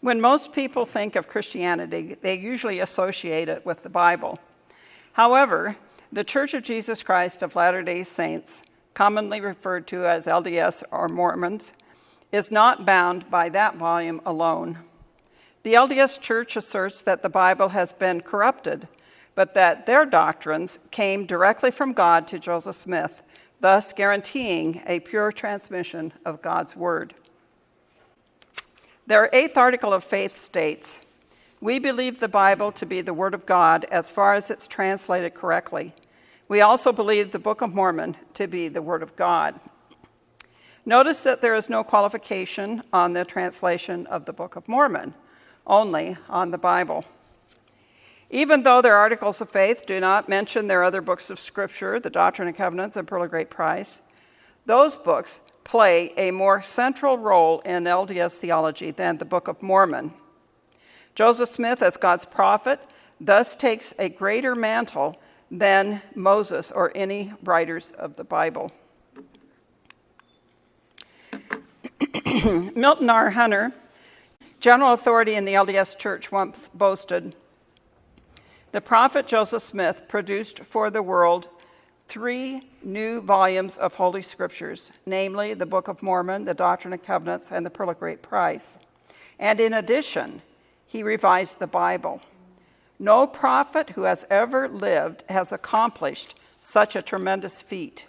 When most people think of Christianity, they usually associate it with the Bible. However, the Church of Jesus Christ of Latter day Saints, commonly referred to as LDS or Mormons, is not bound by that volume alone. The LDS Church asserts that the Bible has been corrupted, but that their doctrines came directly from God to Joseph Smith, thus guaranteeing a pure transmission of God's Word. Their eighth article of faith states We believe the Bible to be the Word of God as far as it's translated correctly. We also believe the Book of Mormon to be the Word of God. Notice that there is no qualification on the translation of the Book of Mormon, only on the Bible. Even though their articles of faith do not mention their other books of Scripture, the Doctrine and Covenants and Pearl of Great Price, those books play a more central role in LDS theology than the Book of Mormon. Joseph Smith, as God's prophet, thus takes a greater mantle than Moses or any writers of the Bible. Milton R. Hunter, general authority in the LDS Church, once boasted The prophet Joseph Smith produced for the world three new volumes of Holy Scriptures, namely the Book of Mormon, the Doctrine and Covenants, and the Pearl of Great Price. And in addition, he revised the Bible. No prophet who has ever lived has accomplished such a tremendous feat.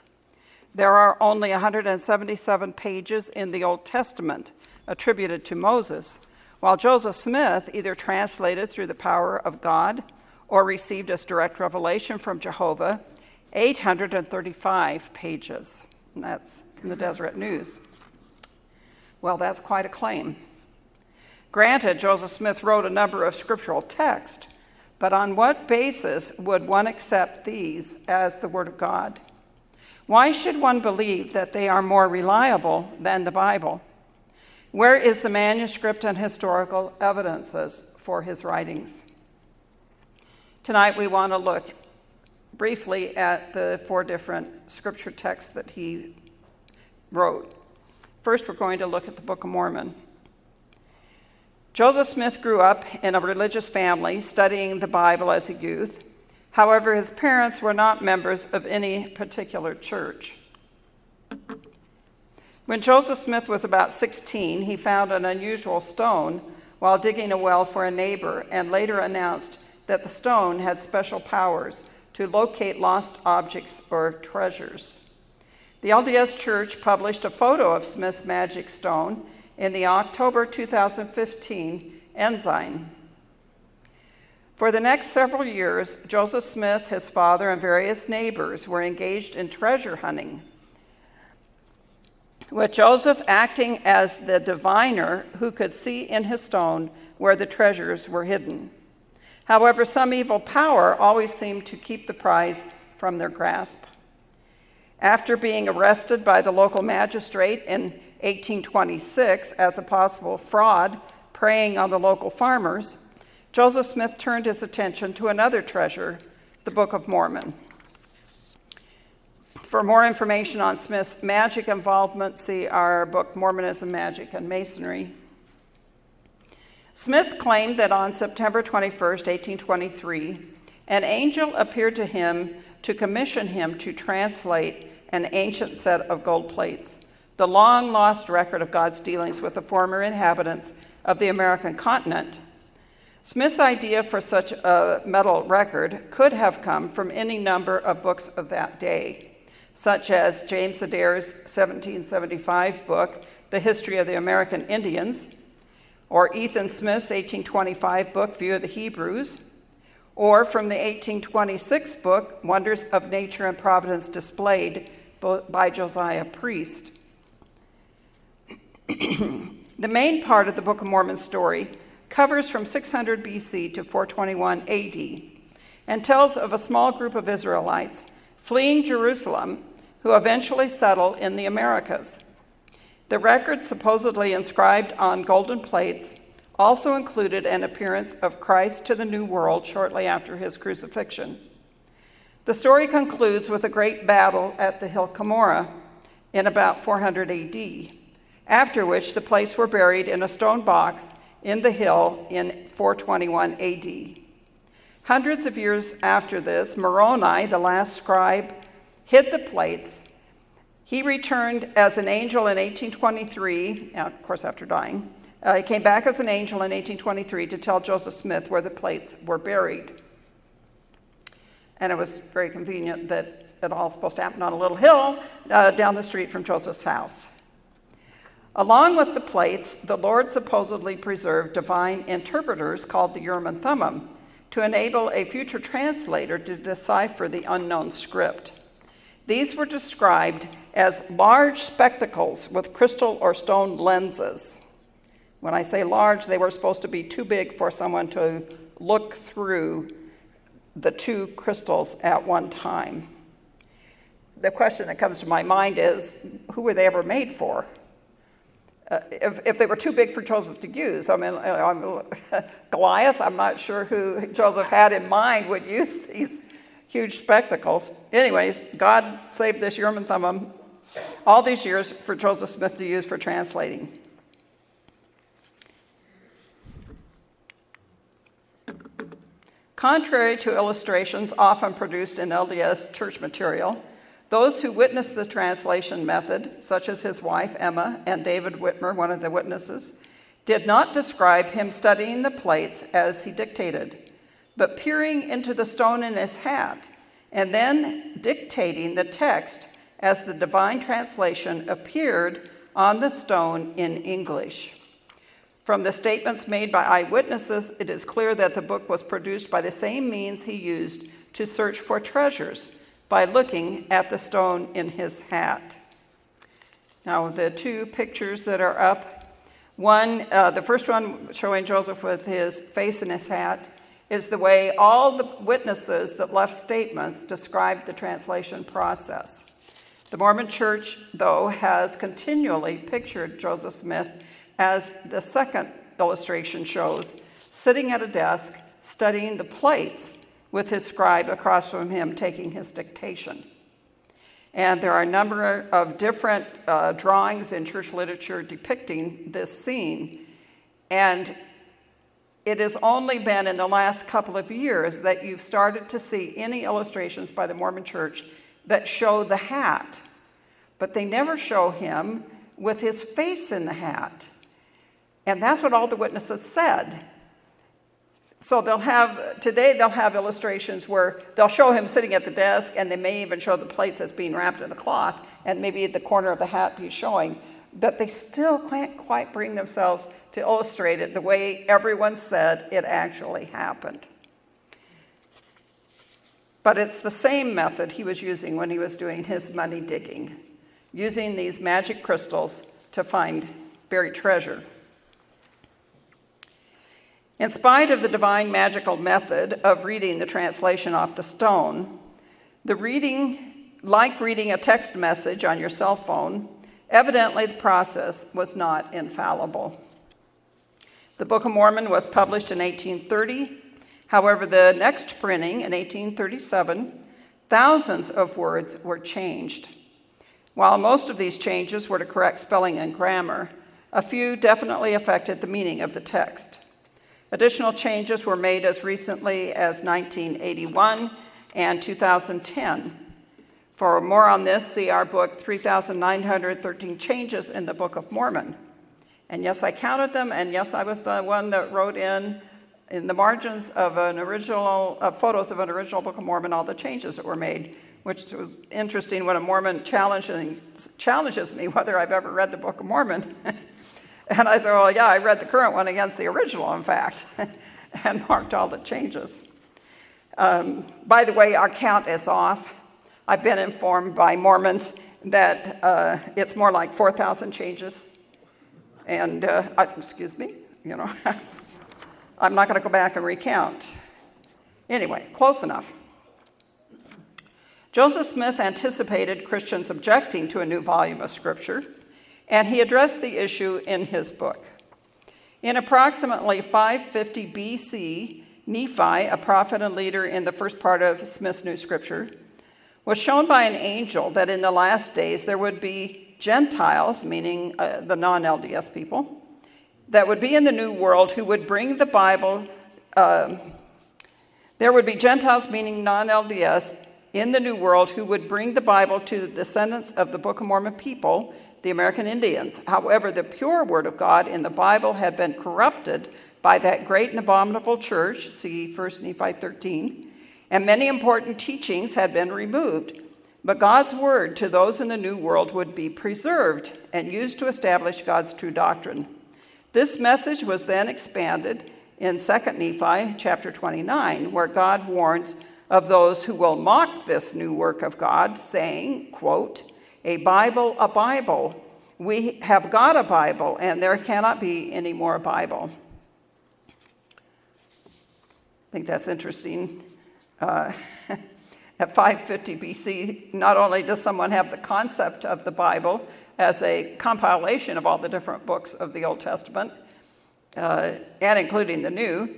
There are only 177 pages in the Old Testament attributed to Moses, while Joseph Smith either translated through the power of God or received as direct revelation from Jehovah 835 pages. And that's from the Deseret News. Well, that's quite a claim. Granted, Joseph Smith wrote a number of scriptural texts, but on what basis would one accept these as the Word of God? Why should one believe that they are more reliable than the Bible? Where is the manuscript and historical evidences for his writings? Tonight we want to look briefly at the four different scripture texts that he wrote. First, we're going to look at the Book of Mormon. Joseph Smith grew up in a religious family, studying the Bible as a youth. However, his parents were not members of any particular church. When Joseph Smith was about 16, he found an unusual stone while digging a well for a neighbor and later announced that the stone had special powers to locate lost objects or treasures. The LDS Church published a photo of Smith's magic stone in the October 2015 Ensign. For the next several years, Joseph Smith, his father, and various neighbors were engaged in treasure hunting, with Joseph acting as the diviner who could see in his stone where the treasures were hidden. However, some evil power always seemed to keep the prize from their grasp. After being arrested by the local magistrate in 1826 as a possible fraud preying on the local farmers, Joseph Smith turned his attention to another treasure, the Book of Mormon. For more information on Smith's magic involvement, see our book, Mormonism, Magic, and Masonry. Smith claimed that on September 21, 1823, an angel appeared to him to commission him to translate an ancient set of gold plates, the long lost record of God's dealings with the former inhabitants of the American continent. Smith's idea for such a metal record could have come from any number of books of that day, such as James Adair's 1775 book, The History of the American Indians, or Ethan Smith's 1825 book, View of the Hebrews, or from the 1826 book, Wonders of Nature and Providence Displayed by Josiah Priest. the main part of the Book of Mormon story covers from 600 BC to 421 AD and tells of a small group of Israelites fleeing Jerusalem who eventually settle in the Americas. The record, supposedly inscribed on golden plates, also included an appearance of Christ to the New World shortly after his crucifixion. The story concludes with a great battle at the hill Cumorah in about 400 AD, after which the plates were buried in a stone box in the hill in 421 AD. Hundreds of years after this, Moroni, the last scribe, hid the plates. He returned as an angel in 1823, of course, after dying. Uh, he came back as an angel in 1823 to tell Joseph Smith where the plates were buried. And it was very convenient that it all supposed to happen on a little hill uh, down the street from Joseph's house. Along with the plates, the Lord supposedly preserved divine interpreters called the Urim and Thummim to enable a future translator to decipher the unknown script. These were described as large spectacles with crystal or stone lenses. When I say large, they were supposed to be too big for someone to look through the two crystals at one time. The question that comes to my mind is who were they ever made for? Uh, if, if, they were too big for Joseph to use, I mean, uh, Goliath, I'm not sure who Joseph had in mind would use these huge spectacles. Anyways, God saved this Urim and Thummim all these years for Joseph Smith to use for translating. Contrary to illustrations often produced in LDS church material, those who witnessed the translation method, such as his wife Emma and David Whitmer, one of the witnesses, did not describe him studying the plates as he dictated, but peering into the stone in his hat and then dictating the text as the divine translation appeared on the stone in English. From the statements made by eyewitnesses, it is clear that the book was produced by the same means he used to search for treasures by looking at the stone in his hat. Now, the two pictures that are up, one, uh, the first one showing Joseph with his face in his hat, is the way all the witnesses that left statements described the translation process. The Mormon Church, though, has continually pictured Joseph Smith as the second illustration shows, sitting at a desk studying the plates with his scribe across from him taking his dictation. And there are a number of different uh, drawings in church literature depicting this scene. And it has only been in the last couple of years that you've started to see any illustrations by the Mormon church that show the hat. But they never show him with his face in the hat. And that's what all the witnesses said. So they'll have, today they'll have illustrations where they'll show him sitting at the desk and they may even show the plates as being wrapped in a cloth and maybe the corner of the hat be showing. But they still can't quite bring themselves to illustrate it the way everyone said it actually happened. But it's the same method he was using when he was doing his money digging, using these magic crystals to find buried treasure. In spite of the divine magical method of reading the translation off the stone, the reading, like reading a text message on your cell phone, evidently the process was not infallible. The Book of Mormon was published in 1830. However, the next printing in 1837, thousands of words were changed. While most of these changes were to correct spelling and grammar, a few definitely affected the meaning of the text. Additional changes were made as recently as 1981 and 2010. For more on this, see our book, 3,913 Changes in the Book of Mormon. And yes, I counted them, and yes, I was the one that wrote in, in the margins of an original, uh, photos of an original Book of Mormon, all the changes that were made, which was interesting when a Mormon challenges me whether I've ever read the Book of Mormon. And I thought, well, yeah, I read the current one against the original, in fact, and marked all the changes. Um, by the way, our count is off. I've been informed by Mormons that uh, it's more like 4,000 changes. And, uh, excuse me, you know, I'm not going to go back and recount. Anyway, close enough. Joseph Smith anticipated Christians objecting to a new volume of Scripture and he addressed the issue in his book. In approximately 550 BC, Nephi, a prophet and leader in the first part of Smith's New Scripture, was shown by an angel that in the last days there would be Gentiles, meaning uh, the non LDS people, that would be in the New World who would bring the Bible. Uh, there would be Gentiles, meaning non LDS, in the New World who would bring the Bible to the descendants of the Book of Mormon people, the American Indians. However, the pure Word of God in the Bible had been corrupted by that great and abominable church, see 1 Nephi 13, and many important teachings had been removed. But God's word to those in the New World would be preserved and used to establish God's true doctrine. This message was then expanded in 2 Nephi chapter 29, where God warns of those who will mock this new work of God, saying, quote, a Bible, a Bible. We have got a Bible, and there cannot be any more Bible. I think that's interesting. Uh, at 550 BC, not only does someone have the concept of the Bible as a compilation of all the different books of the Old Testament, uh, and including the New,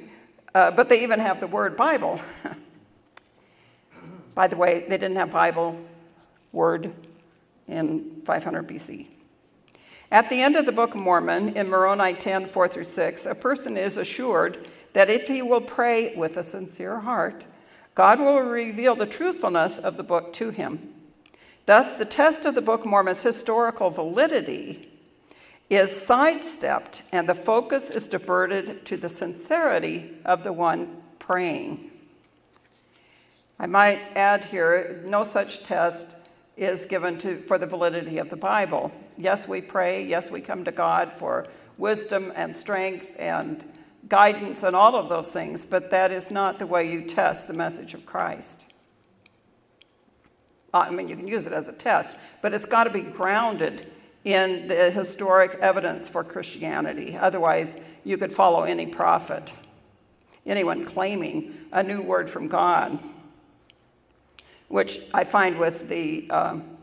uh, but they even have the word Bible. By the way, they didn't have Bible word in 500 BC. At the end of the Book of Mormon, in Moroni 10 4 through 6, a person is assured that if he will pray with a sincere heart, God will reveal the truthfulness of the book to him. Thus, the test of the Book of Mormon's historical validity is sidestepped and the focus is diverted to the sincerity of the one praying. I might add here no such test is given to, for the validity of the Bible. Yes, we pray. Yes, we come to God for wisdom and strength and guidance and all of those things, but that is not the way you test the message of Christ. I mean, you can use it as a test, but it's got to be grounded in the historic evidence for Christianity. Otherwise, you could follow any prophet, anyone claiming a new word from God, which I find with the um,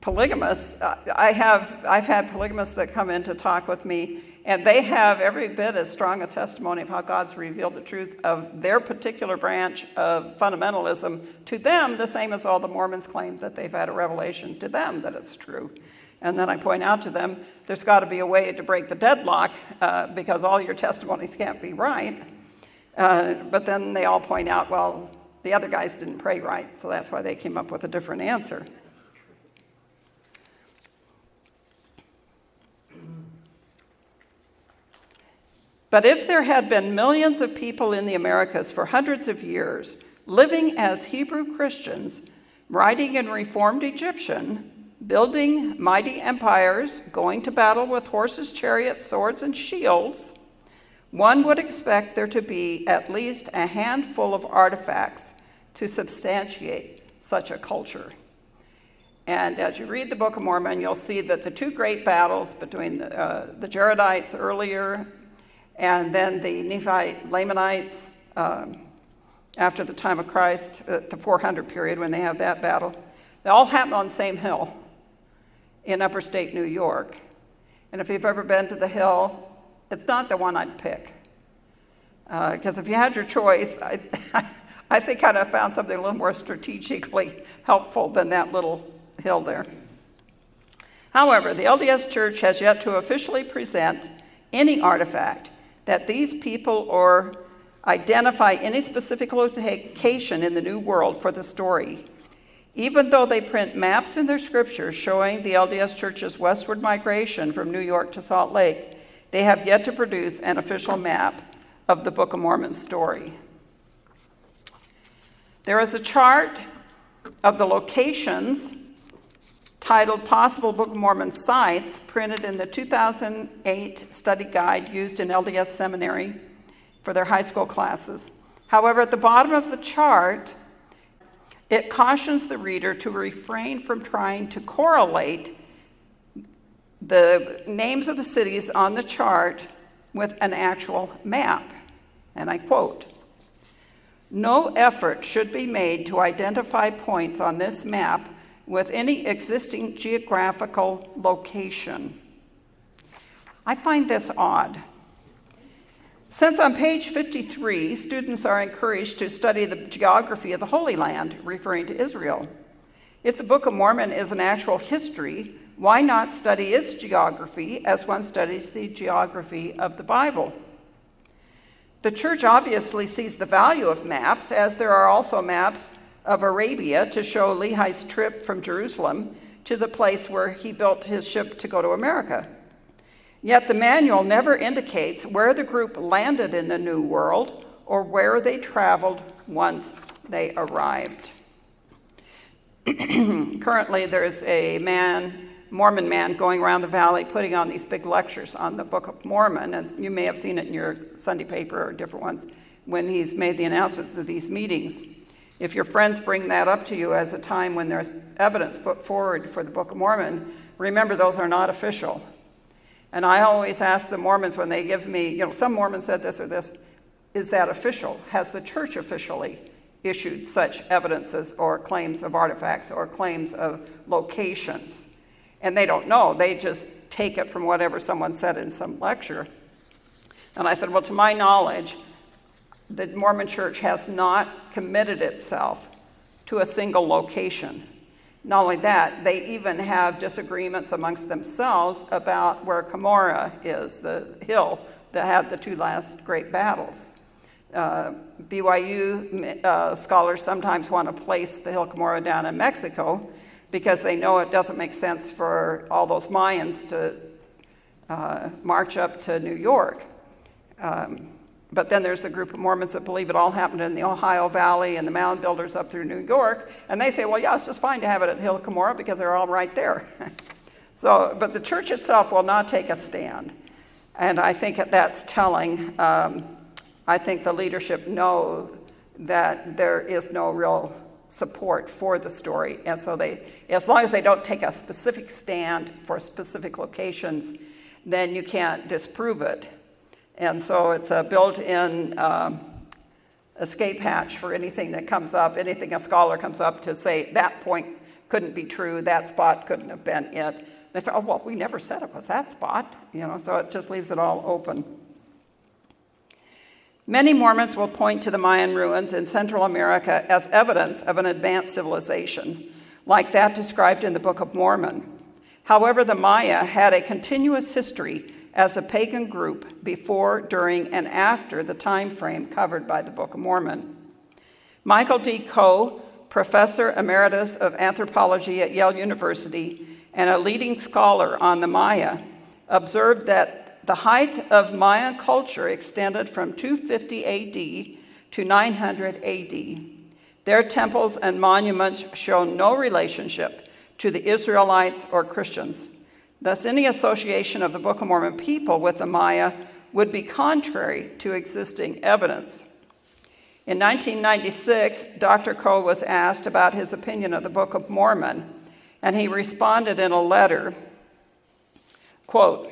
polygamists. I have, I've had polygamists that come in to talk with me and they have every bit as strong a testimony of how God's revealed the truth of their particular branch of fundamentalism to them, the same as all the Mormons claim that they've had a revelation to them that it's true. And then I point out to them, there's got to be a way to break the deadlock uh, because all your testimonies can't be right. Uh, but then they all point out, well, the other guys didn't pray right, so that's why they came up with a different answer. But if there had been millions of people in the Americas for hundreds of years living as Hebrew Christians, writing in Reformed Egyptian, building mighty empires, going to battle with horses, chariots, swords, and shields, one would expect there to be at least a handful of artifacts to substantiate such a culture. And as you read the Book of Mormon, you'll see that the two great battles between the, uh, the Jaredites earlier and then the Nephi Lamanites, um, after the time of Christ, uh, the 400 period when they have that battle, they all happen on the same hill in upper state New York. And if you've ever been to the hill, it's not the one I'd pick. Because uh, if you had your choice, I, I think I'd have found something a little more strategically helpful than that little hill there. However, the LDS Church has yet to officially present any artifact that these people or identify any specific location in the New World for the story. Even though they print maps in their scriptures showing the LDS Church's westward migration from New York to Salt Lake, they have yet to produce an official map of the Book of Mormon story. There is a chart of the locations titled Possible Book of Mormon Sites, printed in the 2008 study guide used in LDS Seminary for their high school classes. However, at the bottom of the chart, it cautions the reader to refrain from trying to correlate the names of the cities on the chart with an actual map. And I quote, no effort should be made to identify points on this map with any existing geographical location. I find this odd. Since on page 53, students are encouraged to study the geography of the Holy Land, referring to Israel. If the Book of Mormon is an actual history, why not study its geography as one studies the geography of the Bible? The church obviously sees the value of maps, as there are also maps of Arabia to show Lehi's trip from Jerusalem to the place where he built his ship to go to America. Yet the manual never indicates where the group landed in the New World or where they traveled once they arrived. Currently, there's a man, Mormon man, going around the valley putting on these big lectures on the Book of Mormon, and you may have seen it in your Sunday paper or different ones when he's made the announcements of these meetings. If your friends bring that up to you as a time when there's evidence put forward for the Book of Mormon, remember those are not official. And I always ask the Mormons when they give me, you know, some Mormon said this or this, is that official? Has the church officially issued such evidences or claims of artifacts or claims of locations? And they don't know, they just take it from whatever someone said in some lecture. And I said, well, to my knowledge, the Mormon church has not committed itself to a single location. Not only that, they even have disagreements amongst themselves about where Cumorah is, the hill that had the two last great battles. Uh, BYU uh, scholars sometimes want to place the Hill Cumorah down in Mexico because they know it doesn't make sense for all those Mayans to uh, march up to New York. Um, but then there's a group of Mormons that believe it all happened in the Ohio Valley and the mound builders up through New York. And they say, well, yeah, it's just fine to have it at Hill Cumorah because they're all right there. so, but the church itself will not take a stand. And I think that's telling. Um, I think the leadership know that there is no real support for the story. And so they, as long as they don't take a specific stand for specific locations, then you can't disprove it. And so it's a built-in um, escape hatch for anything that comes up, anything a scholar comes up to say that point couldn't be true, that spot couldn't have been it. They say, oh, well, we never said it was that spot, you know, so it just leaves it all open. Many Mormons will point to the Mayan ruins in Central America as evidence of an advanced civilization, like that described in the Book of Mormon. However, the Maya had a continuous history as a pagan group before, during, and after the time frame covered by the Book of Mormon. Michael D. Coe, professor emeritus of anthropology at Yale University and a leading scholar on the Maya, observed that the height of Mayan culture extended from 250 AD to 900 AD. Their temples and monuments show no relationship to the Israelites or Christians. Thus, any association of the Book of Mormon people with the Maya would be contrary to existing evidence. In 1996, Dr. Coe was asked about his opinion of the Book of Mormon, and he responded in a letter, quote,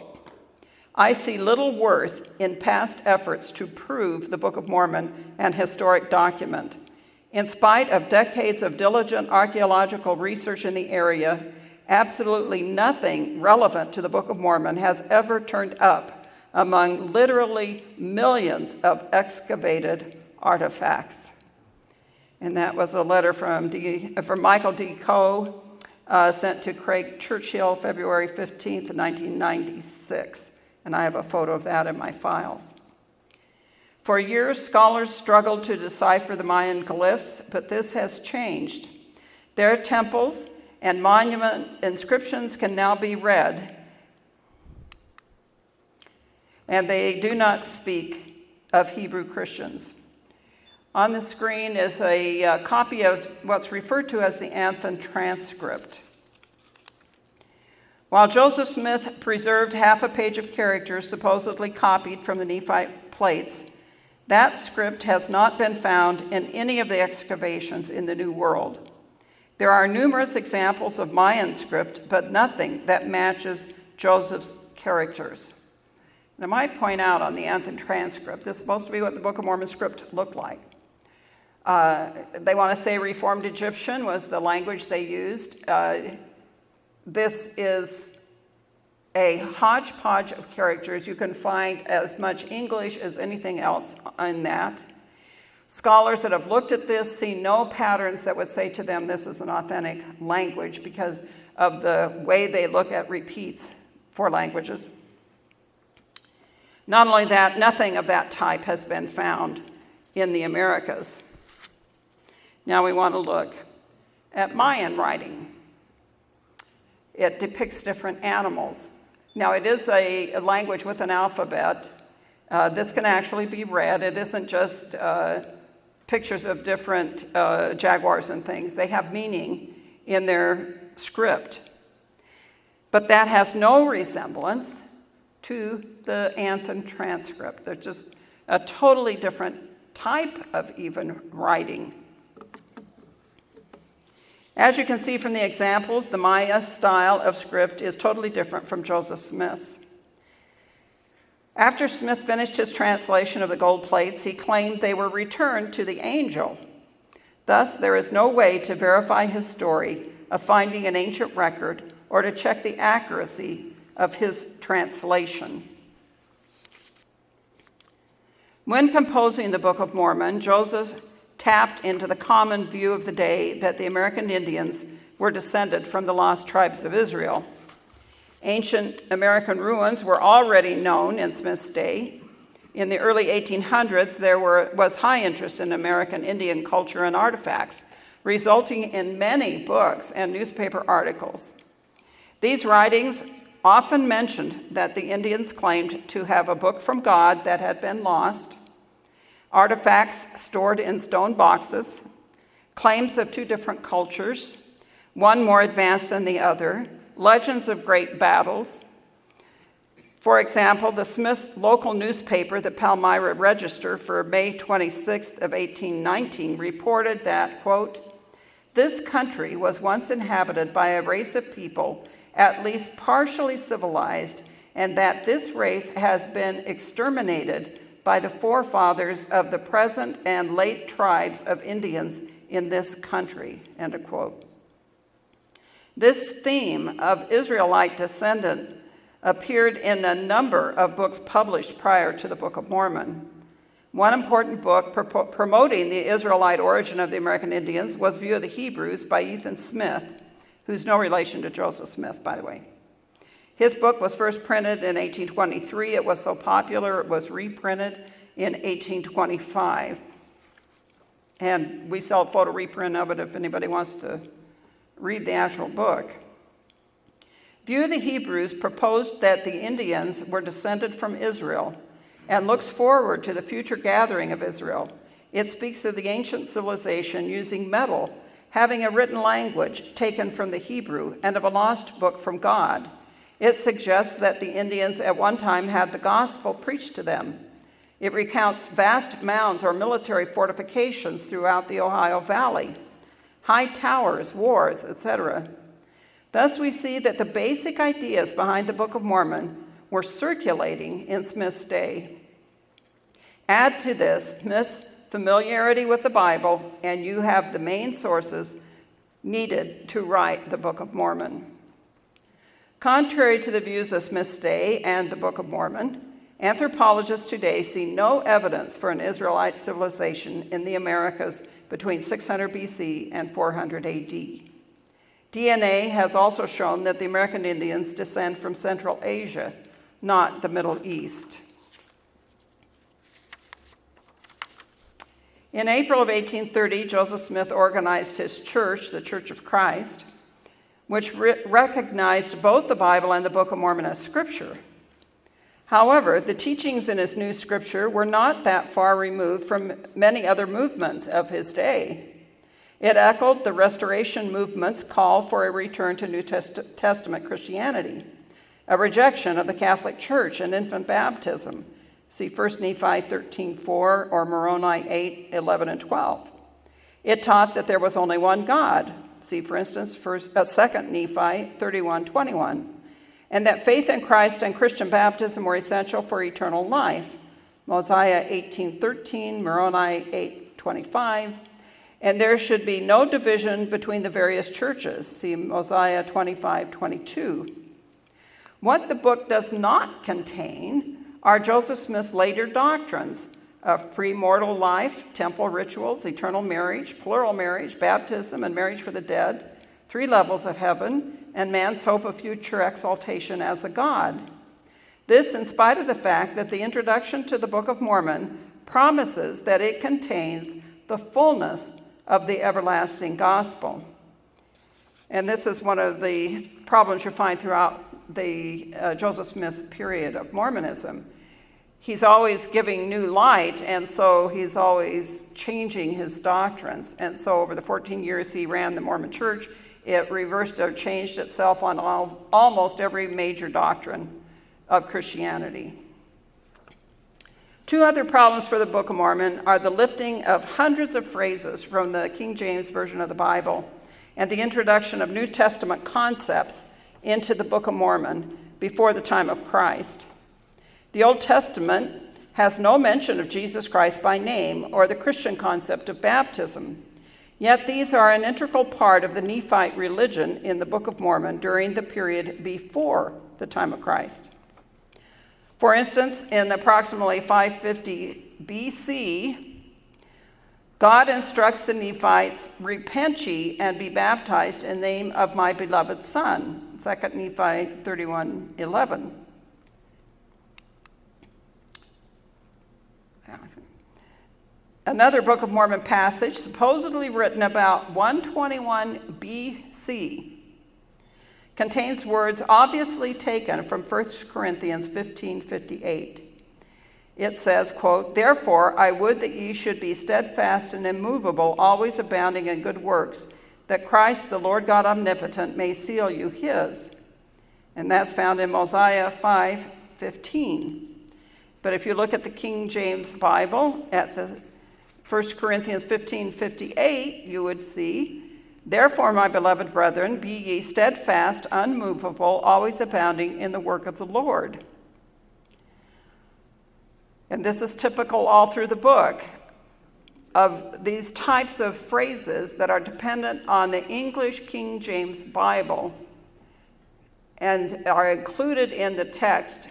I see little worth in past efforts to prove the Book of Mormon an historic document. In spite of decades of diligent archaeological research in the area, absolutely nothing relevant to the Book of Mormon has ever turned up among literally millions of excavated artifacts. And that was a letter from, D, from Michael D. Coe, uh, sent to Craig Churchill February 15th, 1996. And I have a photo of that in my files. For years, scholars struggled to decipher the Mayan glyphs, but this has changed. Their temples and monument inscriptions can now be read. And they do not speak of Hebrew Christians. On the screen is a uh, copy of what's referred to as the Anthon transcript. While Joseph Smith preserved half a page of characters supposedly copied from the Nephite plates, that script has not been found in any of the excavations in the New World. There are numerous examples of Mayan script, but nothing that matches Joseph's characters. And I might point out on the Anthon transcript, this is supposed to be what the Book of Mormon script looked like. Uh, they want to say Reformed Egyptian was the language they used. Uh, this is a hodgepodge of characters. You can find as much English as anything else in that. Scholars that have looked at this see no patterns that would say to them this is an authentic language because of the way they look at repeats for languages. Not only that, nothing of that type has been found in the Americas. Now we want to look at Mayan writing. It depicts different animals. Now it is a, a language with an alphabet. Uh, this can actually be read. It isn't just uh, pictures of different uh, jaguars and things. They have meaning in their script. But that has no resemblance to the Anthon transcript. They're just a totally different type of even writing. As you can see from the examples, the Maya style of script is totally different from Joseph Smith's. After Smith finished his translation of the gold plates, he claimed they were returned to the angel. Thus, there is no way to verify his story of finding an ancient record or to check the accuracy of his translation. When composing the Book of Mormon, Joseph tapped into the common view of the day that the American Indians were descended from the lost tribes of Israel. Ancient American ruins were already known in Smith's day. In the early 1800s, there were, was high interest in American Indian culture and artifacts, resulting in many books and newspaper articles. These writings often mentioned that the Indians claimed to have a book from God that had been lost, artifacts stored in stone boxes, claims of two different cultures, one more advanced than the other, legends of great battles. For example, the Smith's local newspaper, the Palmyra Register, for May 26th of 1819 reported that, quote, this country was once inhabited by a race of people at least partially civilized and that this race has been exterminated by the forefathers of the present and late tribes of Indians in this country, end of quote. This theme of Israelite descendant appeared in a number of books published prior to the Book of Mormon. One important book promoting the Israelite origin of the American Indians was View of the Hebrews by Ethan Smith, who's no relation to Joseph Smith, by the way. His book was first printed in 1823. It was so popular, it was reprinted in 1825. And we sell a photo reprint of it if anybody wants to read the actual book. View the Hebrews proposed that the Indians were descended from Israel and looks forward to the future gathering of Israel. It speaks of the ancient civilization using metal, having a written language taken from the Hebrew, and of a lost book from God. It suggests that the Indians at one time had the gospel preached to them. It recounts vast mounds or military fortifications throughout the Ohio Valley high towers, wars, etc. Thus, we see that the basic ideas behind the Book of Mormon were circulating in Smith's day. Add to this Smith's familiarity with the Bible, and you have the main sources needed to write the Book of Mormon. Contrary to the views of Smith's day and the Book of Mormon, anthropologists today see no evidence for an Israelite civilization in the Americas between 600 BC and 400 AD. DNA has also shown that the American Indians descend from Central Asia, not the Middle East. In April of 1830, Joseph Smith organized his church, the Church of Christ, which re recognized both the Bible and the Book of Mormon as scripture. However, the teachings in his new scripture were not that far removed from many other movements of his day. It echoed the Restoration movement's call for a return to New Test Testament Christianity, a rejection of the Catholic Church and infant baptism. See 1 Nephi 13:4 or Moroni 8, 11, and 12. It taught that there was only one God. See, for instance, first, uh, 2 Nephi 31, 21 and that faith in Christ and Christian baptism were essential for eternal life. Mosiah 18:13, Moroni 8:25, and there should be no division between the various churches. See Mosiah 25:22. What the book does not contain are Joseph Smith's later doctrines of premortal life, temple rituals, eternal marriage, plural marriage, baptism, and marriage for the dead, three levels of heaven, and man's hope of future exaltation as a god. This, in spite of the fact that the introduction to the Book of Mormon promises that it contains the fullness of the everlasting gospel. And this is one of the problems you find throughout the uh, Joseph Smith's period of Mormonism. He's always giving new light, and so he's always changing his doctrines. And so, over the 14 years he ran the Mormon church, it reversed or changed itself on all, almost every major doctrine of Christianity. Two other problems for the Book of Mormon are the lifting of hundreds of phrases from the King James Version of the Bible and the introduction of New Testament concepts into the Book of Mormon before the time of Christ. The Old Testament has no mention of Jesus Christ by name or the Christian concept of baptism. Yet these are an integral part of the Nephite religion in the Book of Mormon during the period before the time of Christ. For instance, in approximately 550 BC, God instructs the Nephites, Repent ye and be baptized in the name of my beloved Son. 2 Nephi 31 11. Another Book of Mormon passage, supposedly written about 121 BC, contains words obviously taken from 1 Corinthians 15:58. It says, quote, "Therefore I would that ye should be steadfast and immovable, always abounding in good works, that Christ the Lord God omnipotent may seal you his." And that's found in Mosiah 5:15. But if you look at the King James Bible at the 1 Corinthians 15 58, you would see, Therefore, my beloved brethren, be ye steadfast, unmovable, always abounding in the work of the Lord. And this is typical all through the book of these types of phrases that are dependent on the English King James Bible and are included in the text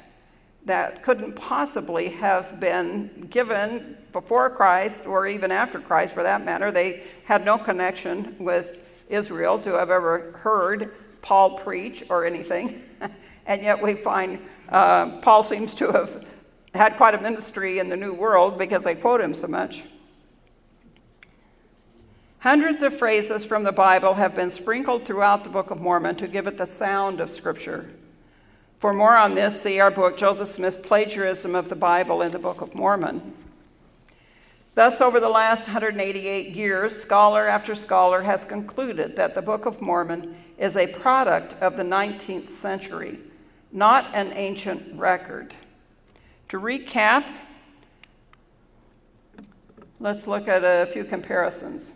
that couldn't possibly have been given before Christ or even after Christ for that matter. They had no connection with Israel to have ever heard Paul preach or anything. and yet we find uh, Paul seems to have had quite a ministry in the New World because they quote him so much. Hundreds of phrases from the Bible have been sprinkled throughout the Book of Mormon to give it the sound of Scripture. For more on this, see our book, Joseph Smith's Plagiarism of the Bible in the Book of Mormon. Thus, over the last 188 years, scholar after scholar has concluded that the Book of Mormon is a product of the 19th century, not an ancient record. To recap, let's look at a few comparisons.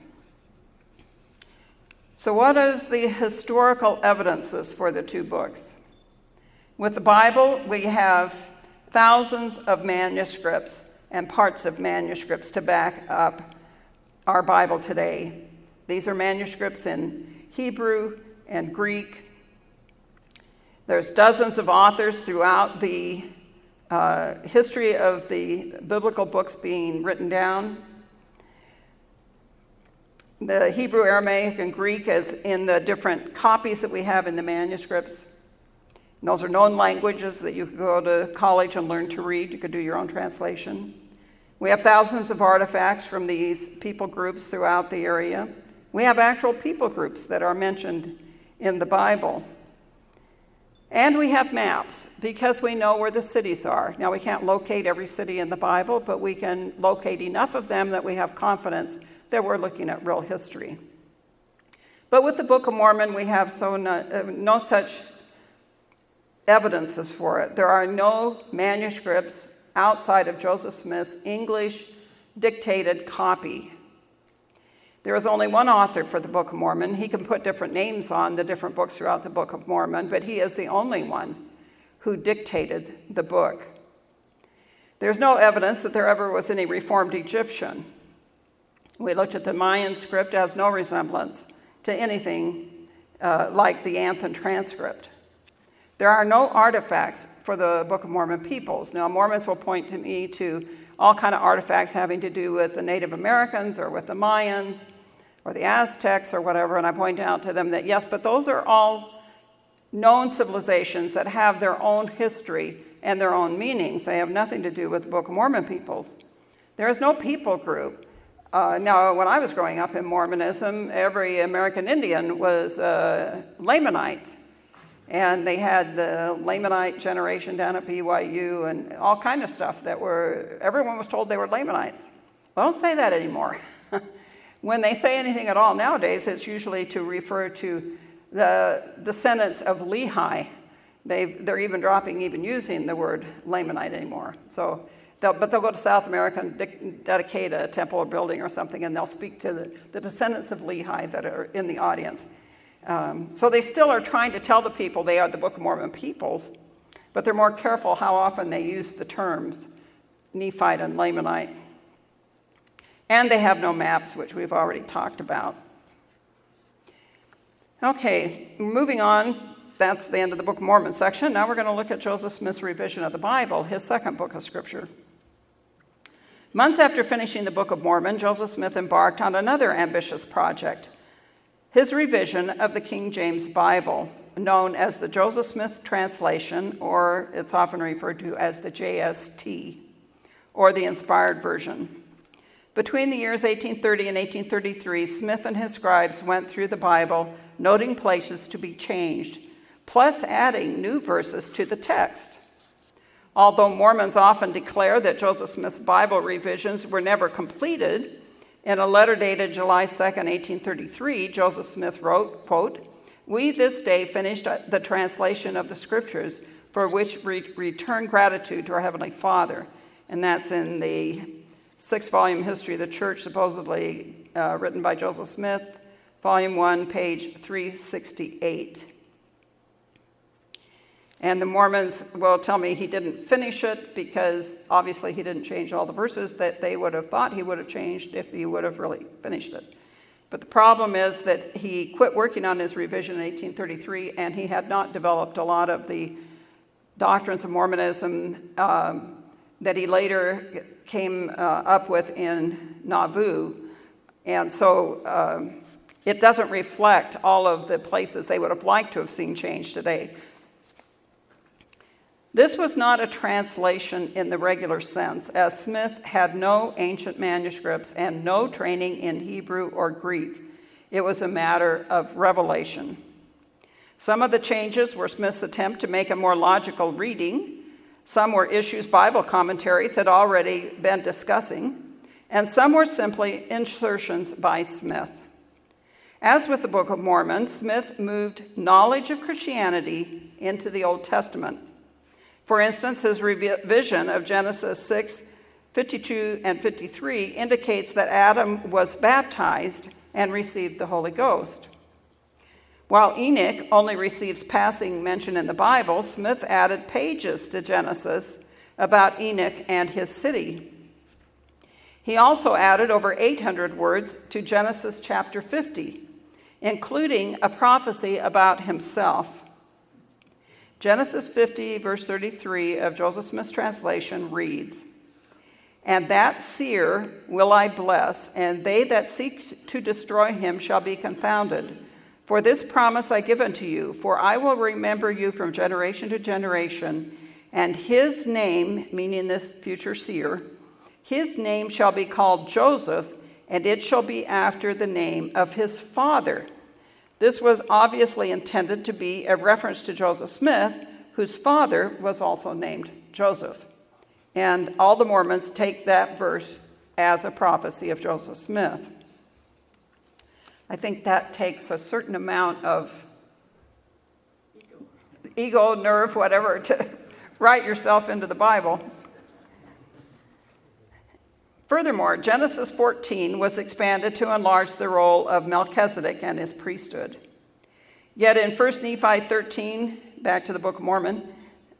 So, what is the historical evidences for the two books? With the Bible, we have thousands of manuscripts and parts of manuscripts to back up our Bible today. These are manuscripts in Hebrew and Greek. There's dozens of authors throughout the uh, history of the biblical books being written down. The Hebrew, Aramaic, and Greek is in the different copies that we have in the manuscripts. And those are known languages that you could go to college and learn to read. You could do your own translation. We have thousands of artifacts from these people groups throughout the area. We have actual people groups that are mentioned in the Bible. And we have maps because we know where the cities are. Now, we can't locate every city in the Bible, but we can locate enough of them that we have confidence that we're looking at real history. But with the Book of Mormon, we have so no, uh, no such evidences for it. There are no manuscripts outside of Joseph Smith's English dictated copy. There is only one author for the Book of Mormon. He can put different names on the different books throughout the Book of Mormon, but he is the only one who dictated the book. There's no evidence that there ever was any reformed Egyptian. We looked at the Mayan script, it has no resemblance to anything uh, like the Anthon transcript. There are no artifacts for the Book of Mormon peoples. Now, Mormons will point to me to all kind of artifacts having to do with the Native Americans or with the Mayans or the Aztecs or whatever, and I point out to them that yes, but those are all known civilizations that have their own history and their own meanings. They have nothing to do with the Book of Mormon peoples. There is no people group. Uh, now, when I was growing up in Mormonism, every American Indian was a Lamanite. And they had the Lamanite generation down at BYU and all kind of stuff that were, everyone was told they were Lamanites. Well, don't say that anymore. when they say anything at all nowadays, it's usually to refer to the descendants of Lehi. they they're even dropping even using the word Lamanite anymore. So, they'll, but they'll go to South America and de dedicate a temple or building or something, and they'll speak to the, the descendants of Lehi that are in the audience. Um, so they still are trying to tell the people they are the Book of Mormon peoples, but they're more careful how often they use the terms Nephite and Lamanite. And they have no maps, which we've already talked about. Okay, moving on. That's the end of the Book of Mormon section. Now we're going to look at Joseph Smith's revision of the Bible, his second book of Scripture. Months after finishing the Book of Mormon, Joseph Smith embarked on another ambitious project his revision of the King James Bible, known as the Joseph Smith Translation, or it's often referred to as the JST, or the Inspired Version. Between the years 1830 and 1833, Smith and his scribes went through the Bible, noting places to be changed, plus adding new verses to the text. Although Mormons often declare that Joseph Smith's Bible revisions were never completed, in a letter dated July 2, 1833, Joseph Smith wrote, quote, We this day finished the translation of the scriptures for which we return gratitude to our Heavenly Father. And that's in the six volume history of the church, supposedly uh, written by Joseph Smith, volume 1, page 368. And the Mormons will tell me he didn't finish it because obviously he didn't change all the verses that they would have thought he would have changed if he would have really finished it. But the problem is that he quit working on his revision in 1833 and he had not developed a lot of the doctrines of Mormonism um, that he later came uh, up with in Nauvoo. And so um, it doesn't reflect all of the places they would have liked to have seen changed today. This was not a translation in the regular sense, as Smith had no ancient manuscripts and no training in Hebrew or Greek. It was a matter of revelation. Some of the changes were Smith's attempt to make a more logical reading. Some were issues Bible commentaries had already been discussing, and some were simply insertions by Smith. As with the Book of Mormon, Smith moved knowledge of Christianity into the Old Testament. For instance, his revision of Genesis 6, 52 and 53 indicates that Adam was baptized and received the Holy Ghost. While Enoch only receives passing mention in the Bible, Smith added pages to Genesis about Enoch and his city. He also added over 800 words to Genesis chapter 50, including a prophecy about himself. Genesis 50, verse 33 of Joseph Smith's translation reads, And that seer will I bless, and they that seek to destroy him shall be confounded. For this promise I give unto you, for I will remember you from generation to generation, and his name, meaning this future seer, his name shall be called Joseph, and it shall be after the name of his father. This was obviously intended to be a reference to Joseph Smith, whose father was also named Joseph. And all the Mormons take that verse as a prophecy of Joseph Smith. I think that takes a certain amount of ego, nerve, whatever, to write yourself into the Bible. Furthermore, Genesis 14 was expanded to enlarge the role of Melchizedek and his priesthood. Yet in 1 Nephi 13, back to the Book of Mormon,